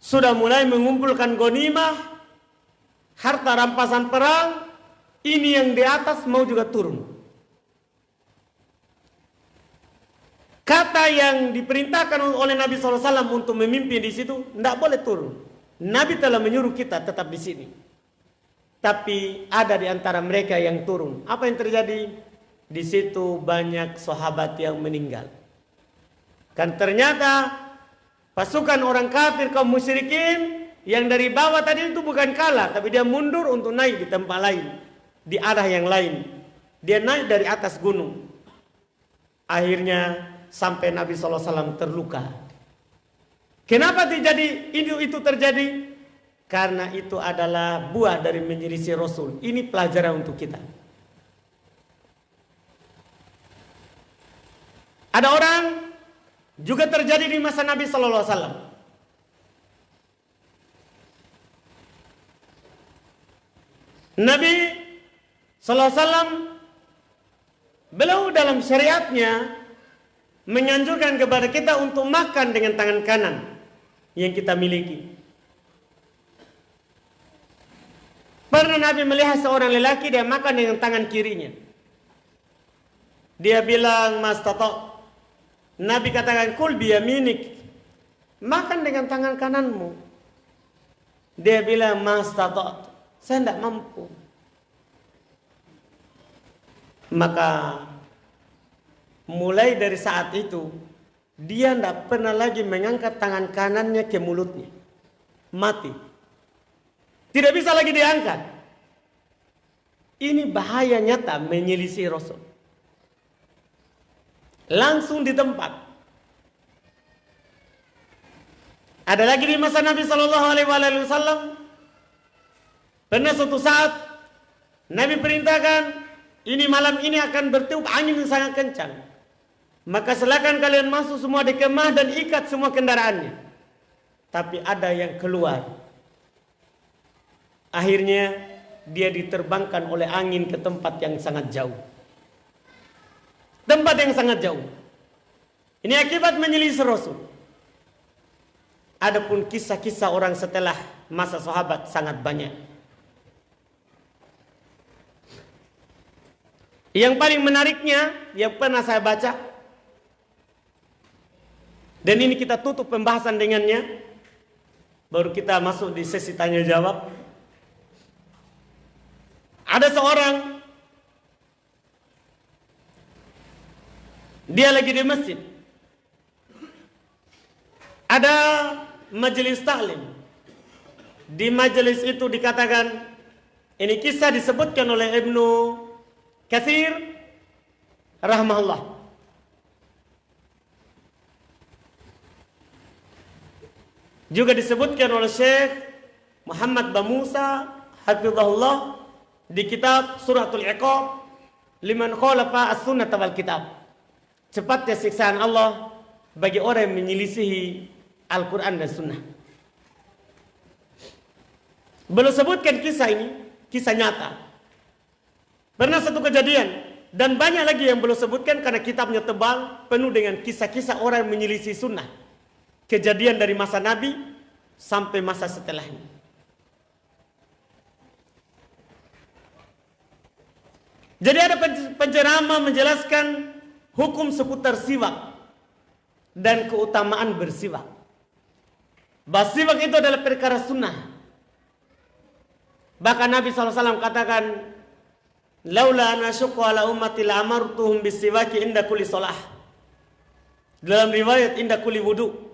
sudah mulai mengumpulkan gonimah, harta rampasan perang, ini yang di atas mau juga turun. Kata yang diperintahkan oleh Nabi SAW untuk memimpin di situ, tidak boleh turun. Nabi telah menyuruh kita tetap di sini. Tapi ada di antara mereka yang turun. Apa yang terjadi? Di situ banyak sahabat yang meninggal. Kan ternyata Pasukan orang kafir kaum musyrikin yang dari bawah tadi itu bukan kalah, tapi dia mundur untuk naik di tempat lain, di arah yang lain. Dia naik dari atas gunung. Akhirnya sampai Nabi SAW terluka. Kenapa terjadi itu, itu terjadi? Karena itu adalah buah dari menyelisih Rasul. Ini pelajaran untuk kita. Ada orang juga terjadi di masa Nabi Sallallahu Alaihi Wasallam. Nabi Sallallahu Alaihi Wasallam beliau dalam syariatnya menyanjurkan kepada kita untuk makan dengan tangan kanan yang kita miliki. Pernah Nabi melihat seorang lelaki dia makan dengan tangan kirinya. Dia bilang, Mas Toto, Nabi katakan kul biyaminik. Makan dengan tangan kananmu. Dia bilang mas tatot. Saya tidak mampu. Maka mulai dari saat itu dia tidak pernah lagi mengangkat tangan kanannya ke mulutnya. Mati. Tidak bisa lagi diangkat. Ini bahaya nyata menyelisih Rasul langsung di tempat. Ada lagi di masa Nabi Shallallahu Alaihi Wasallam Pernah suatu saat Nabi perintahkan ini malam ini akan bertiup angin yang sangat kencang. Maka silakan kalian masuk semua di kemah dan ikat semua kendaraannya. Tapi ada yang keluar. Akhirnya dia diterbangkan oleh angin ke tempat yang sangat jauh. Tempat yang sangat jauh. Ini akibat menyelisih Rasul. Adapun kisah-kisah orang setelah masa sahabat sangat banyak. Yang paling menariknya yang pernah saya baca dan ini kita tutup pembahasan dengannya baru kita masuk di sesi tanya jawab. Ada seorang dia lagi di masjid. Ada majelis taklim. Di majelis itu dikatakan ini kisah disebutkan oleh Ibnu Kathir rahmahullah. Juga disebutkan oleh Syekh Muhammad Bamusa hafizahullah di kitab Suratul Iqab liman khalafa as-sunnah wal kitab. Cepatnya siksaan Allah bagi orang yang menyelisihi Al-Quran dan Sunnah. Belum sebutkan kisah ini, kisah nyata. Pernah satu kejadian dan banyak lagi yang belum sebutkan karena kitabnya tebal penuh dengan kisah-kisah orang yang menyelisih sunnah. Kejadian dari masa Nabi sampai masa setelahnya. Jadi ada penceramah menjelaskan hukum seputar siwak dan keutamaan bersiwak. Bahwa siwak itu adalah perkara sunnah. Bahkan Nabi SAW katakan Laula syukku ala ummati la amartuhum bisiwaki inda kulli salah. Dalam riwayat inda kulli wudu.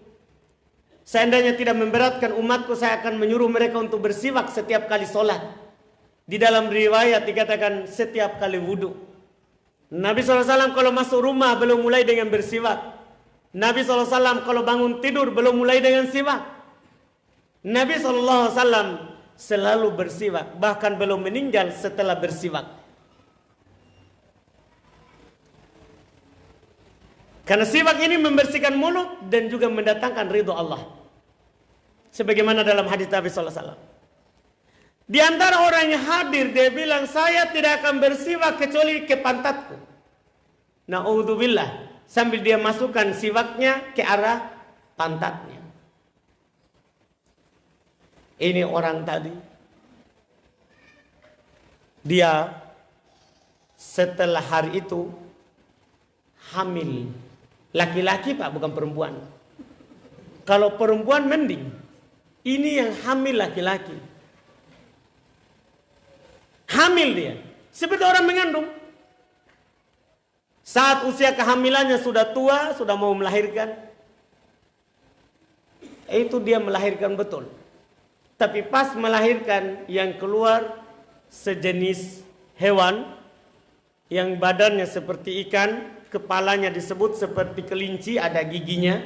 Seandainya tidak memberatkan umatku, saya akan menyuruh mereka untuk bersiwak setiap kali sholat. Di dalam riwayat dikatakan setiap kali wudu. Nabi SAW kalau masuk rumah belum mulai dengan bersiwak. Nabi SAW kalau bangun tidur belum mulai dengan siwak. Nabi SAW selalu bersiwak. Bahkan belum meninggal setelah bersiwak. Karena siwak ini membersihkan mulut dan juga mendatangkan ridho Allah. Sebagaimana dalam hadis Nabi sallallahu alaihi wasallam. Di antara orang yang hadir dia bilang saya tidak akan bersiwak kecuali ke pantatku. Nauzubillah sambil dia masukkan siwaknya ke arah pantatnya. Ini orang tadi dia setelah hari itu hamil Laki-laki pak bukan perempuan. Kalau perempuan mending. Ini yang hamil laki-laki. Hamil dia. Seperti orang mengandung. Saat usia kehamilannya sudah tua, sudah mau melahirkan. Itu dia melahirkan betul. Tapi pas melahirkan yang keluar sejenis hewan yang badannya seperti ikan, kepalanya disebut seperti kelinci, ada giginya.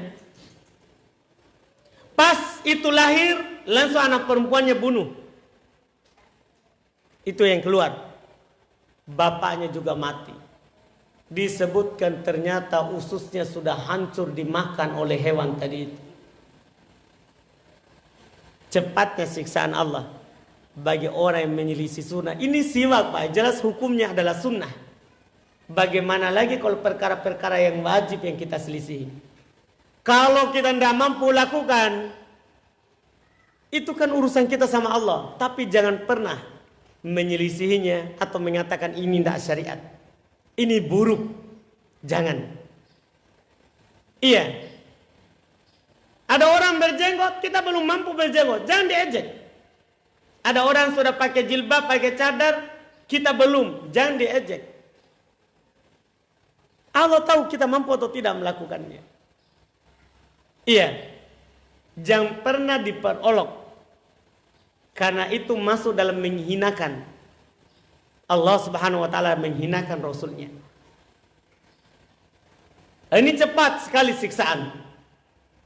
Pas itu lahir, langsung anak perempuannya bunuh. Itu yang keluar. Bapaknya juga mati. Disebutkan ternyata ususnya sudah hancur dimakan oleh hewan tadi itu. Cepatnya siksaan Allah bagi orang yang menyelisih sunnah. Ini siwak Pak, jelas hukumnya adalah sunnah. Bagaimana lagi kalau perkara-perkara yang wajib yang kita selisih? Kalau kita tidak mampu lakukan, itu kan urusan kita sama Allah. Tapi jangan pernah menyelisihinya atau mengatakan ini tidak syariat. Ini buruk. Jangan. Iya. Ada orang berjenggot, kita belum mampu berjenggot. Jangan diejek. Ada orang sudah pakai jilbab, pakai cadar, kita belum. Jangan diejek. Allah tahu kita mampu atau tidak melakukannya. Iya. Jangan pernah diperolok. Karena itu masuk dalam menghinakan. Allah subhanahu wa ta'ala menghinakan Rasulnya. Ini cepat sekali siksaan.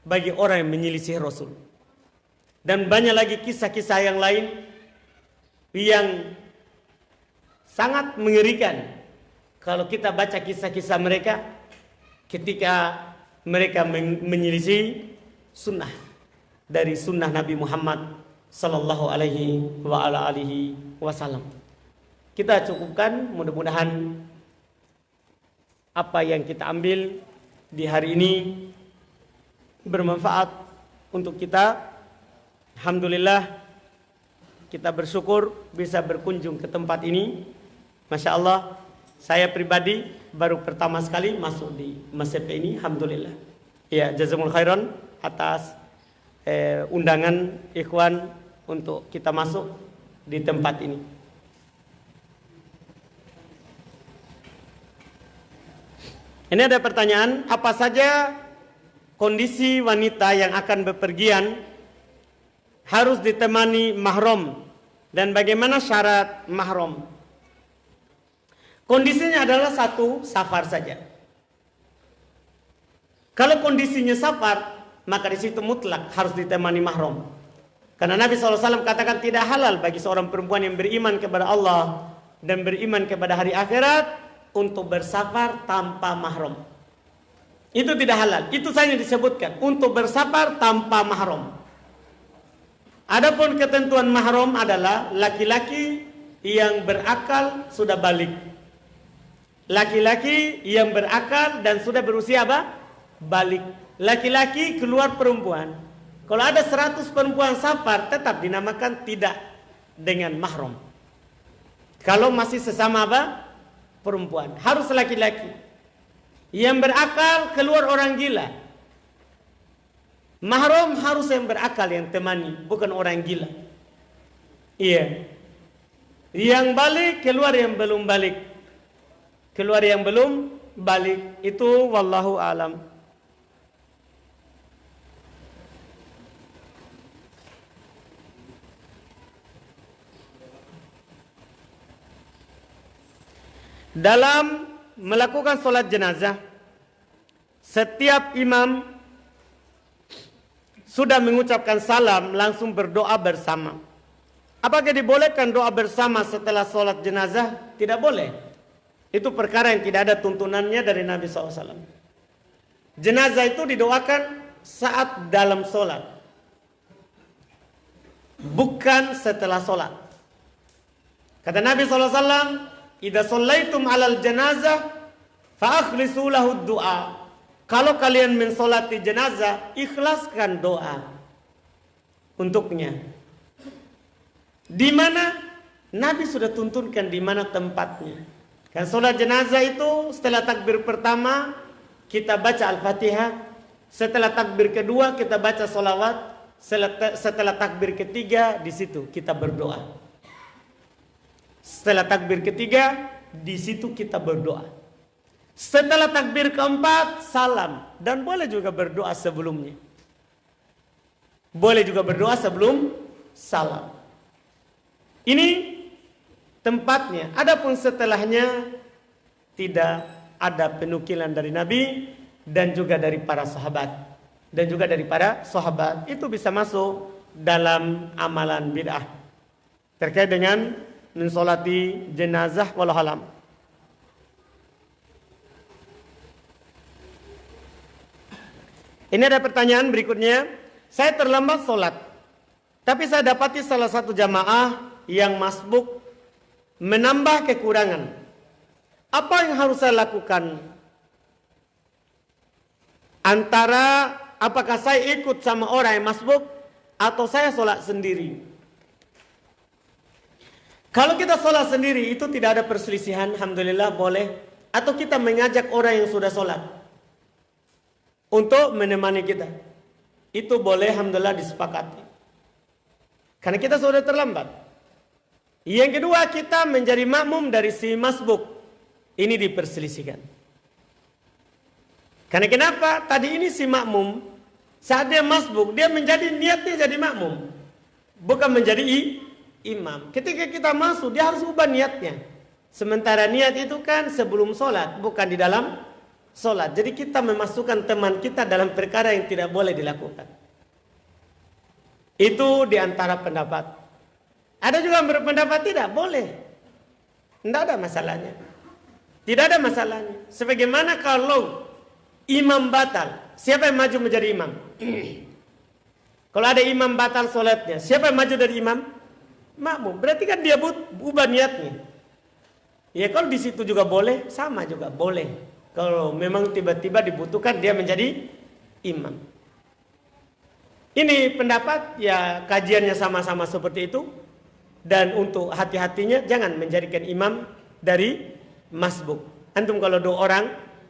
Bagi orang yang menyelisih Rasul. Dan banyak lagi kisah-kisah yang lain. yang sangat mengerikan kalau kita baca kisah-kisah mereka ketika mereka menyelisih sunnah dari sunnah Nabi Muhammad sallallahu alaihi wa ala alihi wasallam. Kita cukupkan mudah-mudahan apa yang kita ambil di hari ini bermanfaat untuk kita. Alhamdulillah kita bersyukur bisa berkunjung ke tempat ini. Masya Allah, saya pribadi baru pertama sekali masuk di masjid ini. Alhamdulillah. Ya, jazakumul khairan atas eh, undangan ikhwan untuk kita masuk di tempat ini. Ini ada pertanyaan, apa saja kondisi wanita yang akan bepergian harus ditemani mahram dan bagaimana syarat mahram? Kondisinya adalah satu, safar saja. Kalau kondisinya safar, maka di situ mutlak harus ditemani mahram. Karena Nabi SAW katakan tidak halal bagi seorang perempuan yang beriman kepada Allah dan beriman kepada hari akhirat untuk bersafar tanpa mahram. Itu tidak halal. Itu saja disebutkan untuk bersafar tanpa mahram. Adapun ketentuan mahram adalah laki-laki yang berakal sudah balik. Laki-laki yang berakal dan sudah berusia apa? Balik. Laki-laki keluar perempuan. Kalau ada 100 perempuan safar tetap dinamakan tidak dengan mahram. Kalau masih sesama apa? perempuan, harus laki-laki. Yang berakal keluar orang gila. Mahram harus yang berakal yang temani, bukan orang gila. Iya. Yang balik keluar yang belum balik. Keluar yang belum balik itu wallahu alam. Dalam melakukan solat jenazah, setiap imam sudah mengucapkan salam langsung berdoa bersama. Apakah dibolehkan doa bersama setelah solat jenazah? Tidak boleh. Itu perkara yang tidak ada tuntunannya dari Nabi SAW. Jenazah itu didoakan saat dalam solat. Bukan setelah solat. Kata Nabi SAW, Idza sallaitum 'alal janazah fa akhlisu lahu du'a. Kalau kalian mensolati jenazah, ikhlaskan doa untuknya. Di mana Nabi sudah tuntunkan di mana tempatnya. Kan solat jenazah itu setelah takbir pertama kita baca Al-Fatihah, setelah takbir kedua kita baca solawat, setelah takbir ketiga di situ kita berdoa. Setelah takbir ketiga, di situ kita berdoa. Setelah takbir keempat, salam. Dan boleh juga berdoa sebelumnya. Boleh juga berdoa sebelum salam. Ini tempatnya. Adapun setelahnya, tidak ada penukilan dari Nabi dan juga dari para sahabat. Dan juga dari para sahabat. Itu bisa masuk dalam amalan bid'ah. Terkait dengan mensolati jenazah walau halam. Ini ada pertanyaan berikutnya. Saya terlambat sholat. Tapi saya dapati salah satu jamaah yang masbuk menambah kekurangan. Apa yang harus saya lakukan? Antara apakah saya ikut sama orang yang masbuk atau saya sholat sendiri? Kalau kita sholat sendiri itu tidak ada perselisihan, Alhamdulillah boleh. Atau kita mengajak orang yang sudah sholat. Untuk menemani kita. Itu boleh, Alhamdulillah disepakati. Karena kita sudah terlambat. Yang kedua kita menjadi makmum dari si masbuk. Ini diperselisihkan. Karena kenapa? Tadi ini si makmum. Saat dia masbuk, dia menjadi niatnya jadi makmum. Bukan menjadi imam. Ketika kita masuk, dia harus ubah niatnya. Sementara niat itu kan sebelum sholat, bukan di dalam sholat. Jadi kita memasukkan teman kita dalam perkara yang tidak boleh dilakukan. Itu di antara pendapat. Ada juga yang berpendapat tidak boleh. Tidak ada masalahnya. Tidak ada masalahnya. Sebagaimana kalau imam batal, siapa yang maju menjadi imam? kalau ada imam batal sholatnya, siapa yang maju dari imam? Makmum. Berarti kan dia ubah niatnya. Ya kalau di situ juga boleh, sama juga boleh. Kalau memang tiba-tiba dibutuhkan dia menjadi imam. Ini pendapat ya kajiannya sama-sama seperti itu. Dan untuk hati-hatinya jangan menjadikan imam dari masbuk. Antum kalau dua orang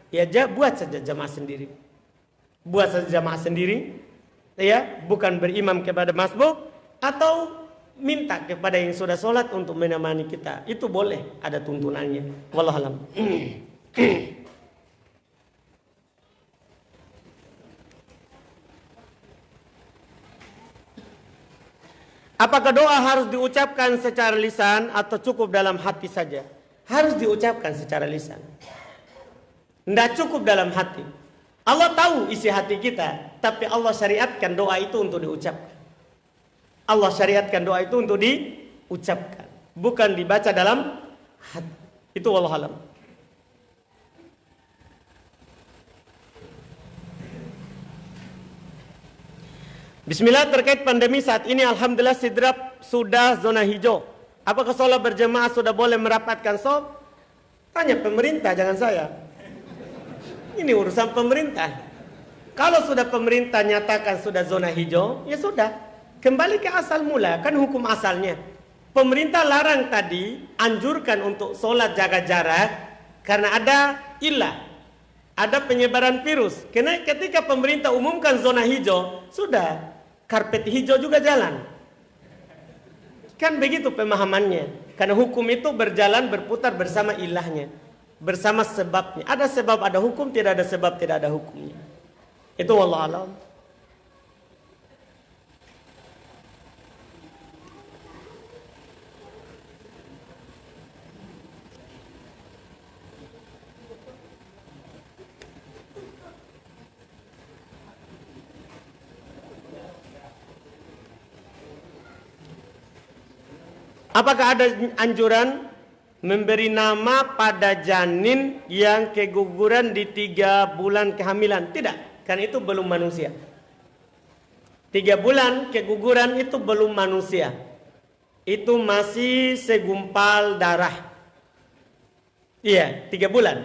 ya buat saja jamaah sendiri. Buat saja jamaah sendiri ya bukan berimam kepada masbuk atau minta kepada yang sudah sholat untuk menemani kita. Itu boleh ada tuntunannya. Wallahualam. Apakah doa harus diucapkan secara lisan atau cukup dalam hati saja? Harus diucapkan secara lisan. Tidak cukup dalam hati. Allah tahu isi hati kita, tapi Allah syariatkan doa itu untuk diucapkan. Allah syariatkan doa itu untuk diucapkan, bukan dibaca dalam hati. Itu Allah alam. Bismillah terkait pandemi saat ini Alhamdulillah Sidrap sudah zona hijau. Apakah sholat berjemaah sudah boleh merapatkan sob? Tanya pemerintah, jangan saya. Ini urusan pemerintah. Kalau sudah pemerintah nyatakan sudah zona hijau, ya sudah. Kembali ke asal mula, kan hukum asalnya. Pemerintah larang tadi, anjurkan untuk sholat jaga jarak, karena ada ilah. Ada penyebaran virus. Karena ketika pemerintah umumkan zona hijau, sudah karpet hijau juga jalan. Kan begitu pemahamannya. Karena hukum itu berjalan berputar bersama ilahnya. Bersama sebabnya. Ada sebab ada hukum, tidak ada sebab tidak ada hukumnya. Itu Allah alam. Apakah ada anjuran memberi nama pada janin yang keguguran di tiga bulan kehamilan? Tidak, karena itu belum manusia. Tiga bulan keguguran itu belum manusia. Itu masih segumpal darah. Iya, tiga bulan.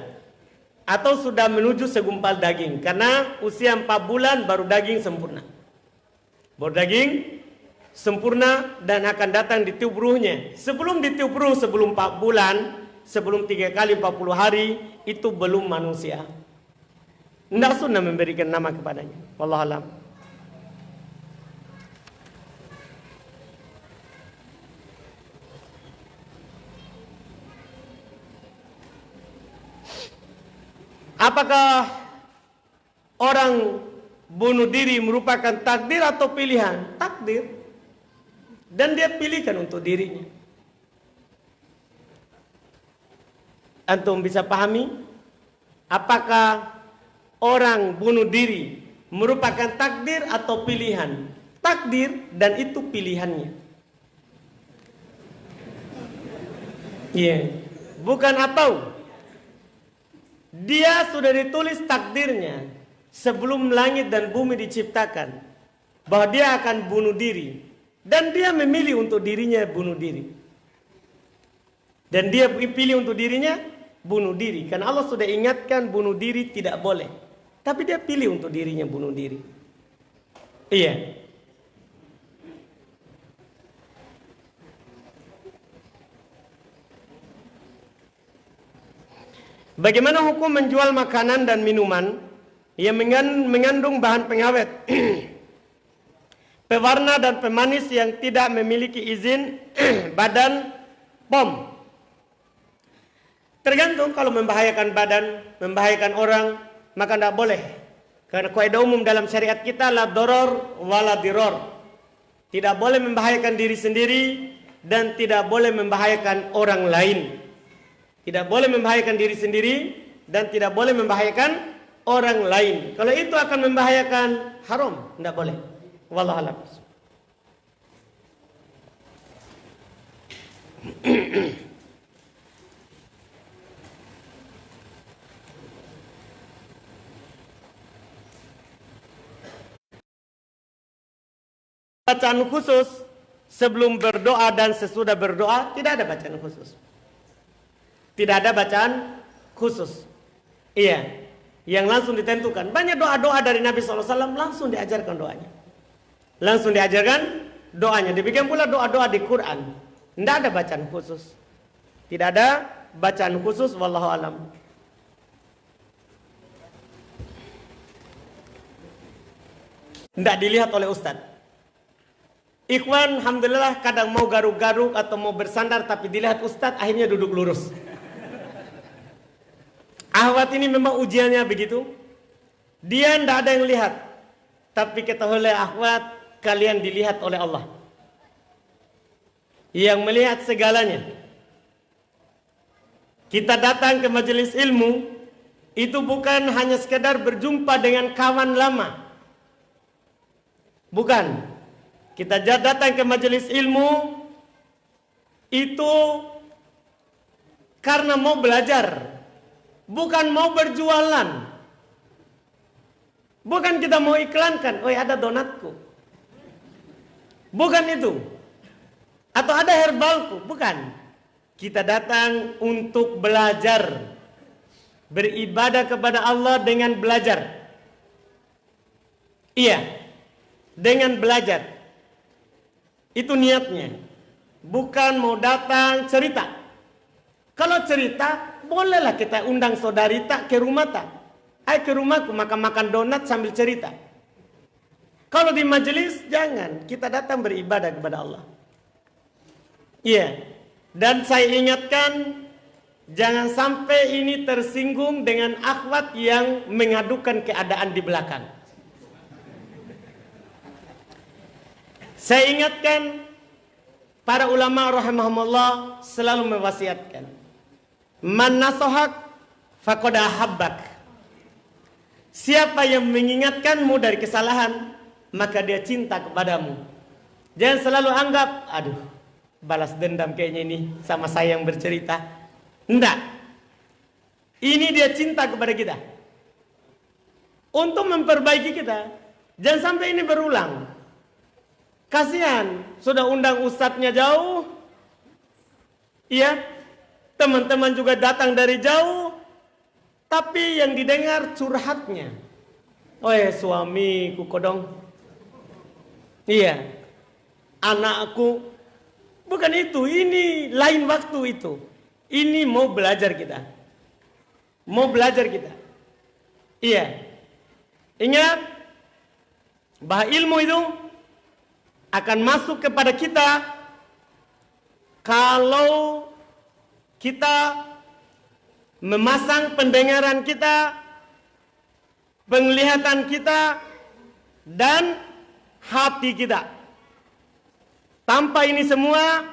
Atau sudah menuju segumpal daging. Karena usia empat bulan baru daging sempurna. Baru daging sempurna dan akan datang ditiup ruhnya. Sebelum ditiup ruh sebelum 4 bulan, sebelum 3 kali 40 hari, itu belum manusia. Tidak sunnah memberikan nama kepadanya. Wallahualam. Apakah orang bunuh diri merupakan takdir atau pilihan? Takdir. Dan dia pilihkan untuk dirinya. Antum bisa pahami? Apakah orang bunuh diri merupakan takdir atau pilihan? Takdir dan itu pilihannya. Iya. Yeah. Bukan atau. Dia sudah ditulis takdirnya sebelum langit dan bumi diciptakan bahwa dia akan bunuh diri dan dia memilih untuk dirinya bunuh diri. Dan dia pilih untuk dirinya bunuh diri. Karena Allah sudah ingatkan bunuh diri tidak boleh. Tapi dia pilih untuk dirinya bunuh diri. Iya. Bagaimana hukum menjual makanan dan minuman yang mengandung bahan pengawet? pewarna dan pemanis yang tidak memiliki izin badan POM. Tergantung kalau membahayakan badan, membahayakan orang, maka tidak boleh. Karena kaidah umum dalam syariat kita la doror wala diror. Tidak boleh membahayakan diri sendiri dan tidak boleh membahayakan orang lain. Tidak boleh membahayakan diri sendiri dan tidak boleh membahayakan orang lain. Kalau itu akan membahayakan haram, tidak boleh. Wallah alam. bacaan khusus sebelum berdoa dan sesudah berdoa tidak ada bacaan khusus. Tidak ada bacaan khusus. Iya, yang langsung ditentukan. Banyak doa-doa dari Nabi SAW langsung diajarkan doanya. Langsung diajarkan doanya. Demikian pula doa-doa di Quran. Tidak ada bacaan khusus. Tidak ada bacaan khusus. Wallahu alam. Tidak dilihat oleh Ustadz. Ikhwan, Alhamdulillah kadang mau garuk-garuk atau mau bersandar tapi dilihat Ustadz akhirnya duduk lurus. Ahwat ini memang ujiannya begitu. Dia tidak ada yang lihat. Tapi ketahuilah ahwat, kalian dilihat oleh Allah. Yang melihat segalanya. Kita datang ke majelis ilmu, itu bukan hanya sekedar berjumpa dengan kawan lama. Bukan. Kita datang ke majelis ilmu itu karena mau belajar, bukan mau berjualan. Bukan kita mau iklankan, oh ada donatku. Bukan itu. Atau ada herbalku, bukan. Kita datang untuk belajar. Beribadah kepada Allah dengan belajar. Iya. Dengan belajar. Itu niatnya. Bukan mau datang cerita. Kalau cerita, bolehlah kita undang saudari tak ke rumah tak. Ayo ke rumahku makan-makan donat sambil cerita. Kalau di majelis, jangan. Kita datang beribadah kepada Allah. Iya. Dan saya ingatkan, jangan sampai ini tersinggung dengan akhwat yang mengadukan keadaan di belakang. Saya ingatkan para ulama rahimahumullah selalu mewasiatkan. Man nasohak habbak. Siapa yang mengingatkanmu dari kesalahan, maka dia cinta kepadamu. Jangan selalu anggap, aduh, balas dendam kayaknya ini sama saya yang bercerita. Enggak. Ini dia cinta kepada kita. Untuk memperbaiki kita. Jangan sampai ini berulang. Kasihan, sudah undang ustadznya jauh. Iya, teman-teman juga datang dari jauh. Tapi yang didengar curhatnya. Oh ya suami kukodong. Iya, anakku. Bukan itu, ini lain waktu itu. Ini mau belajar kita. Mau belajar kita. Iya. Ingat, bahwa ilmu itu akan masuk kepada kita kalau kita memasang pendengaran kita, penglihatan kita, dan hati kita. Tanpa ini semua,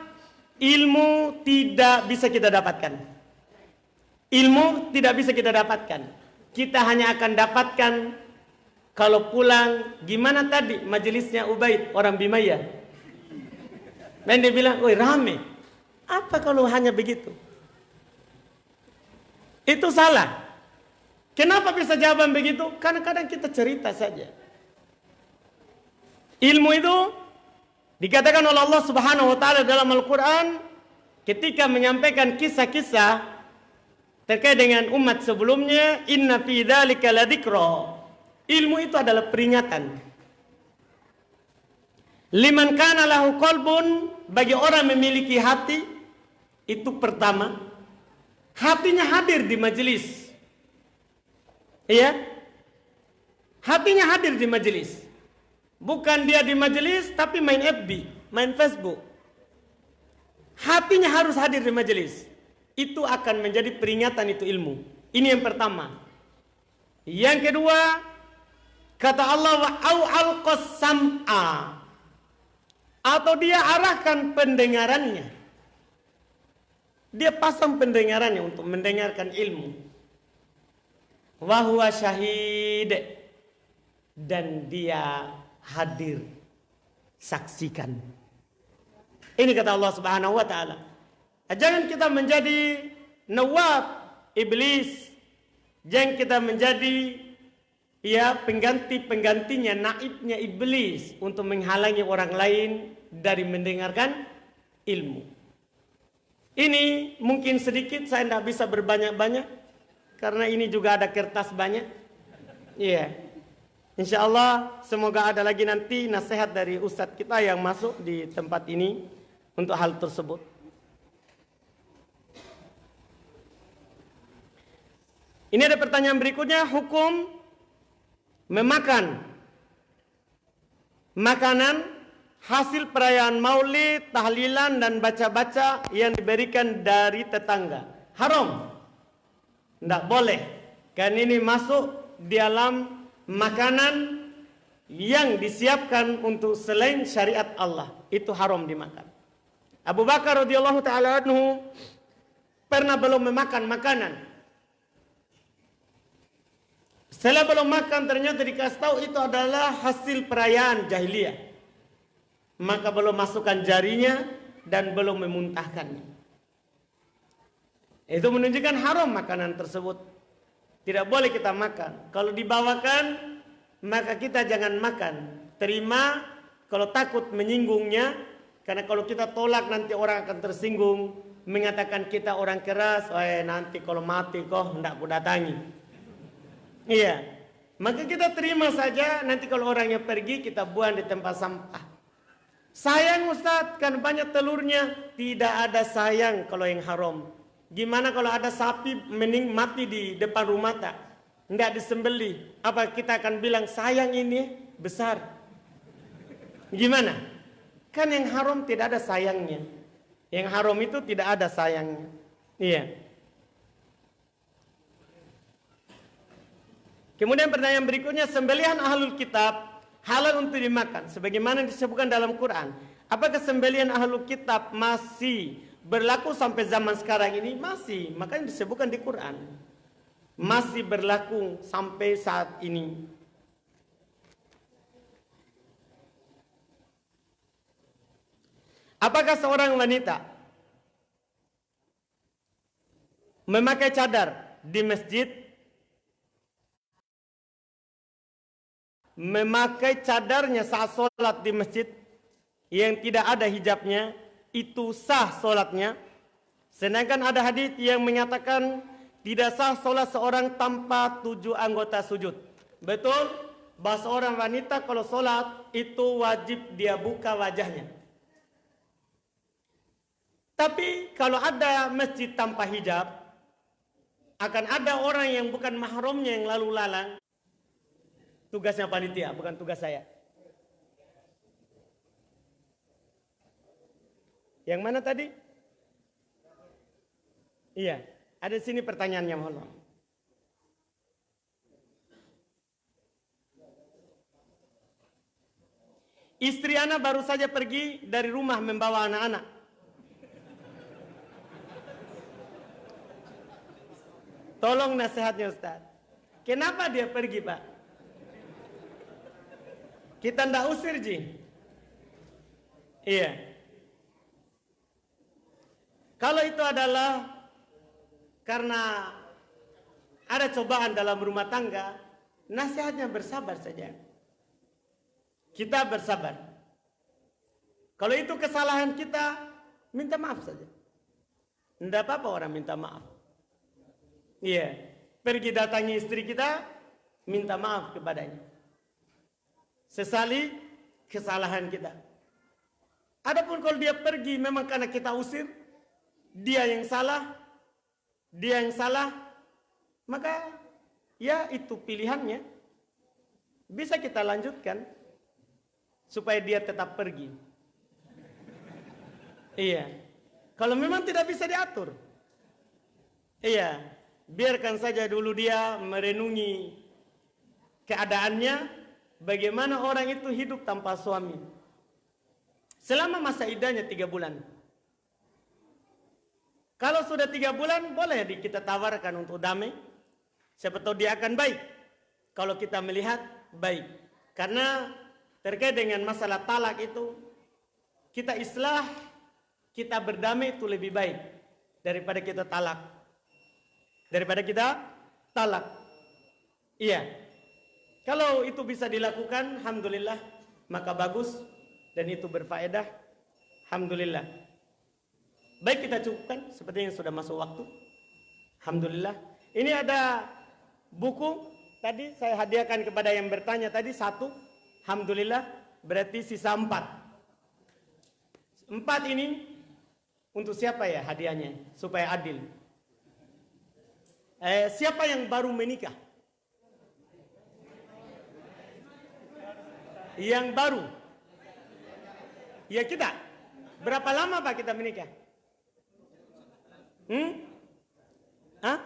ilmu tidak bisa kita dapatkan. Ilmu tidak bisa kita dapatkan. Kita hanya akan dapatkan kalau pulang, gimana tadi majelisnya Ubaid orang Bimaya? Dan dia bilang, woi rame. Apa kalau hanya begitu? Itu salah. Kenapa bisa jawaban begitu? Karena kadang kita cerita saja. Ilmu itu dikatakan oleh Allah Subhanahu wa taala dalam Al-Qur'an ketika menyampaikan kisah-kisah terkait dengan umat sebelumnya, inna fi dzalika ladzikra Ilmu itu adalah peringatan. Liman kana lahu qalbun bagi orang memiliki hati itu pertama hatinya hadir di majelis. Iya? Hatinya hadir di majelis. Bukan dia di majelis tapi main FB, main Facebook. Hatinya harus hadir di majelis. Itu akan menjadi peringatan itu ilmu. Ini yang pertama. Yang kedua, Kata Allah wa au sam'a. Atau dia arahkan pendengarannya. Dia pasang pendengarannya untuk mendengarkan ilmu. Wahwa syahid. Dan dia hadir. Saksikan. Ini kata Allah subhanahu wa ta'ala. Jangan kita menjadi nawab iblis. Jangan kita menjadi ya pengganti-penggantinya, naibnya iblis untuk menghalangi orang lain dari mendengarkan ilmu. Ini mungkin sedikit saya tidak bisa berbanyak-banyak karena ini juga ada kertas banyak. Iya. Yeah. Insya Allah semoga ada lagi nanti nasihat dari ustadz kita yang masuk di tempat ini untuk hal tersebut. Ini ada pertanyaan berikutnya, hukum memakan makanan hasil perayaan maulid, tahlilan dan baca-baca yang diberikan dari tetangga. Haram. Tidak boleh. Kan ini masuk di dalam makanan yang disiapkan untuk selain syariat Allah. Itu haram dimakan. Abu Bakar radhiyallahu taala anhu pernah belum memakan makanan setelah belum makan ternyata dikasih tahu itu adalah hasil perayaan jahiliyah. Maka belum masukkan jarinya dan belum memuntahkannya. Itu menunjukkan haram makanan tersebut. Tidak boleh kita makan. Kalau dibawakan maka kita jangan makan. Terima kalau takut menyinggungnya karena kalau kita tolak nanti orang akan tersinggung mengatakan kita orang keras, eh nanti kalau mati kok hendak ku datangi. Iya. Maka kita terima saja nanti kalau orangnya pergi kita buang di tempat sampah. Sayang Ustaz kan banyak telurnya. Tidak ada sayang kalau yang haram. Gimana kalau ada sapi mening mati di depan rumah tak? Enggak disembeli. Apa kita akan bilang sayang ini besar? Gimana? Kan yang haram tidak ada sayangnya. Yang haram itu tidak ada sayangnya. Iya. Kemudian pertanyaan berikutnya, sembelihan ahlul kitab halal untuk dimakan. Sebagaimana disebutkan dalam Quran. Apakah sembelihan ahlul kitab masih berlaku sampai zaman sekarang ini? Masih. Makanya disebutkan di Quran. Masih berlaku sampai saat ini. Apakah seorang wanita memakai cadar di masjid memakai cadarnya saat sholat di masjid yang tidak ada hijabnya itu sah sholatnya sedangkan ada hadis yang menyatakan tidak sah sholat seorang tanpa tujuh anggota sujud. Betul? Bahwa seorang wanita kalau sholat itu wajib dia buka wajahnya. Tapi kalau ada masjid tanpa hijab akan ada orang yang bukan mahramnya yang lalu lalang. Tugasnya panitia, bukan tugas saya. Yang mana tadi? Iya, ada sini pertanyaannya mohon. Istri anak baru saja pergi dari rumah membawa anak-anak. Tolong nasihatnya Ustaz. Kenapa dia pergi Pak? Kita ndak usir ji. Iya. Kalau itu adalah karena ada cobaan dalam rumah tangga, nasihatnya bersabar saja. Kita bersabar. Kalau itu kesalahan kita, minta maaf saja. Tidak apa-apa orang minta maaf. Iya. Pergi datangi istri kita, minta maaf kepadanya sesali kesalahan kita. Adapun kalau dia pergi memang karena kita usir, dia yang salah, dia yang salah, maka ya itu pilihannya. Bisa kita lanjutkan supaya dia tetap pergi. Iya. Kalau memang tidak bisa diatur. Iya, biarkan saja dulu dia merenungi keadaannya Bagaimana orang itu hidup tanpa suami? Selama masa idahnya tiga bulan. Kalau sudah tiga bulan, boleh kita tawarkan untuk damai. Siapa tahu dia akan baik. Kalau kita melihat baik. Karena terkait dengan masalah talak itu, kita islah kita berdamai itu lebih baik daripada kita talak. Daripada kita talak. Iya. Kalau itu bisa dilakukan, alhamdulillah, maka bagus dan itu berfaedah. Alhamdulillah. Baik kita cukupkan seperti yang sudah masuk waktu. Alhamdulillah. Ini ada buku tadi saya hadiahkan kepada yang bertanya tadi satu. Alhamdulillah berarti sisa empat. Empat ini untuk siapa ya hadiahnya supaya adil? Eh, siapa yang baru menikah? Yang baru? Ya kita. Berapa lama Pak kita menikah? Hmm? Hah?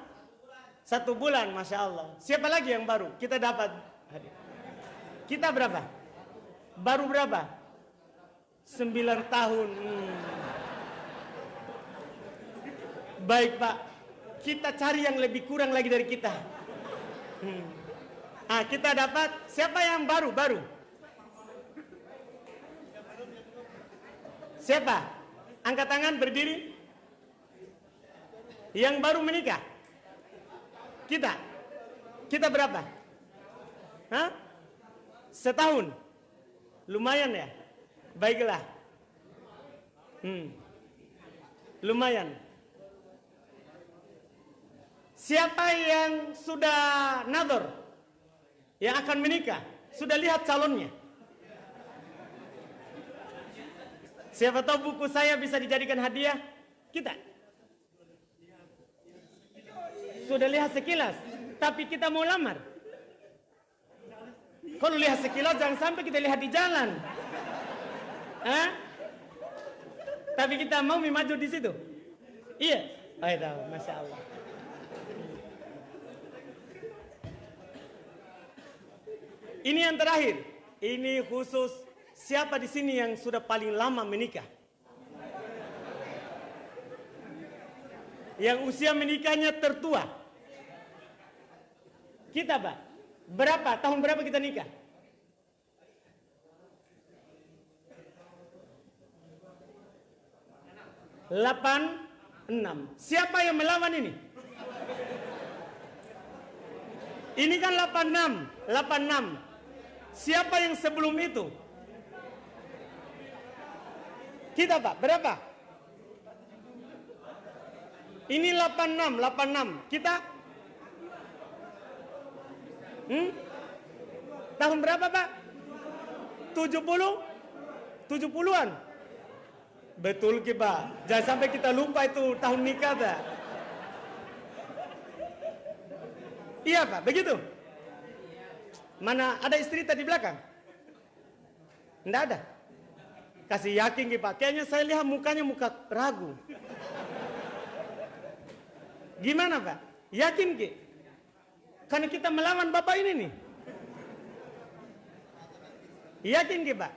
Satu bulan, Masya Allah. Siapa lagi yang baru? Kita dapat. Kita berapa? Baru berapa? Sembilan tahun. Hmm. Baik Pak, kita cari yang lebih kurang lagi dari kita. Hmm. Ah, kita dapat siapa yang baru? Baru. Siapa? Angkat tangan berdiri. Yang baru menikah. Kita. Kita berapa? Hah? Setahun. Lumayan ya? Baiklah. Hmm. Lumayan. Siapa yang sudah nador? Yang akan menikah? Sudah lihat calonnya? Siapa tahu buku saya bisa dijadikan hadiah? Kita. Sudah lihat sekilas. Tapi kita mau lamar. Kalau lihat sekilas jangan sampai kita lihat di jalan. Hah? Tapi kita mau maju di situ. Iya. Oh, tahu, masya Allah. Ini yang terakhir. Ini khusus siapa di sini yang sudah paling lama menikah? Yang usia menikahnya tertua. Kita, Pak. Berapa? Tahun berapa kita nikah? Delapan, enam. Siapa yang melawan ini? Ini kan delapan enam, delapan enam. Siapa yang sebelum itu? Kita pak, berapa? Ini 86, 86. Kita? Hmm? Tahun berapa pak? 70? 70-an? Betul ki pak. Jangan sampai kita lupa itu tahun nikah pak. Iya pak, begitu? Mana ada istri tadi belakang? Tidak ada. Kasih yakin ki pak. Kayaknya saya lihat mukanya muka ragu. Gimana pak? Yakin ki? Karena kita melawan bapak ini nih. Yakin ki pak?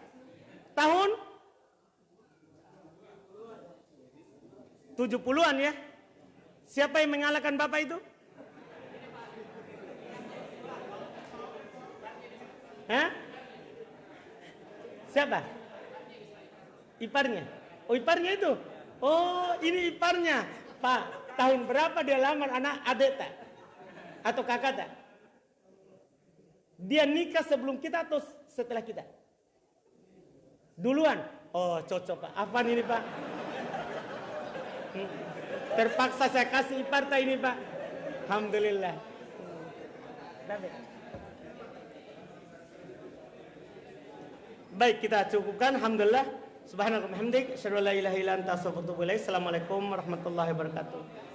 Tahun 70-an ya? Siapa yang mengalahkan bapak itu? Hah? Siapa? Iparnya. Oh iparnya itu. Oh ini iparnya. Pak, tahun berapa dia lamar anak adik tak? Atau kakak tak? Dia nikah sebelum kita atau setelah kita? Duluan. Oh cocok pak. Apa ini pak? Hmm. Terpaksa saya kasih ipar tak ini pak. Alhamdulillah. Baik kita cukupkan Alhamdulillah Subhanallah hamdik Assalamualaikum warahmatullahi wabarakatuh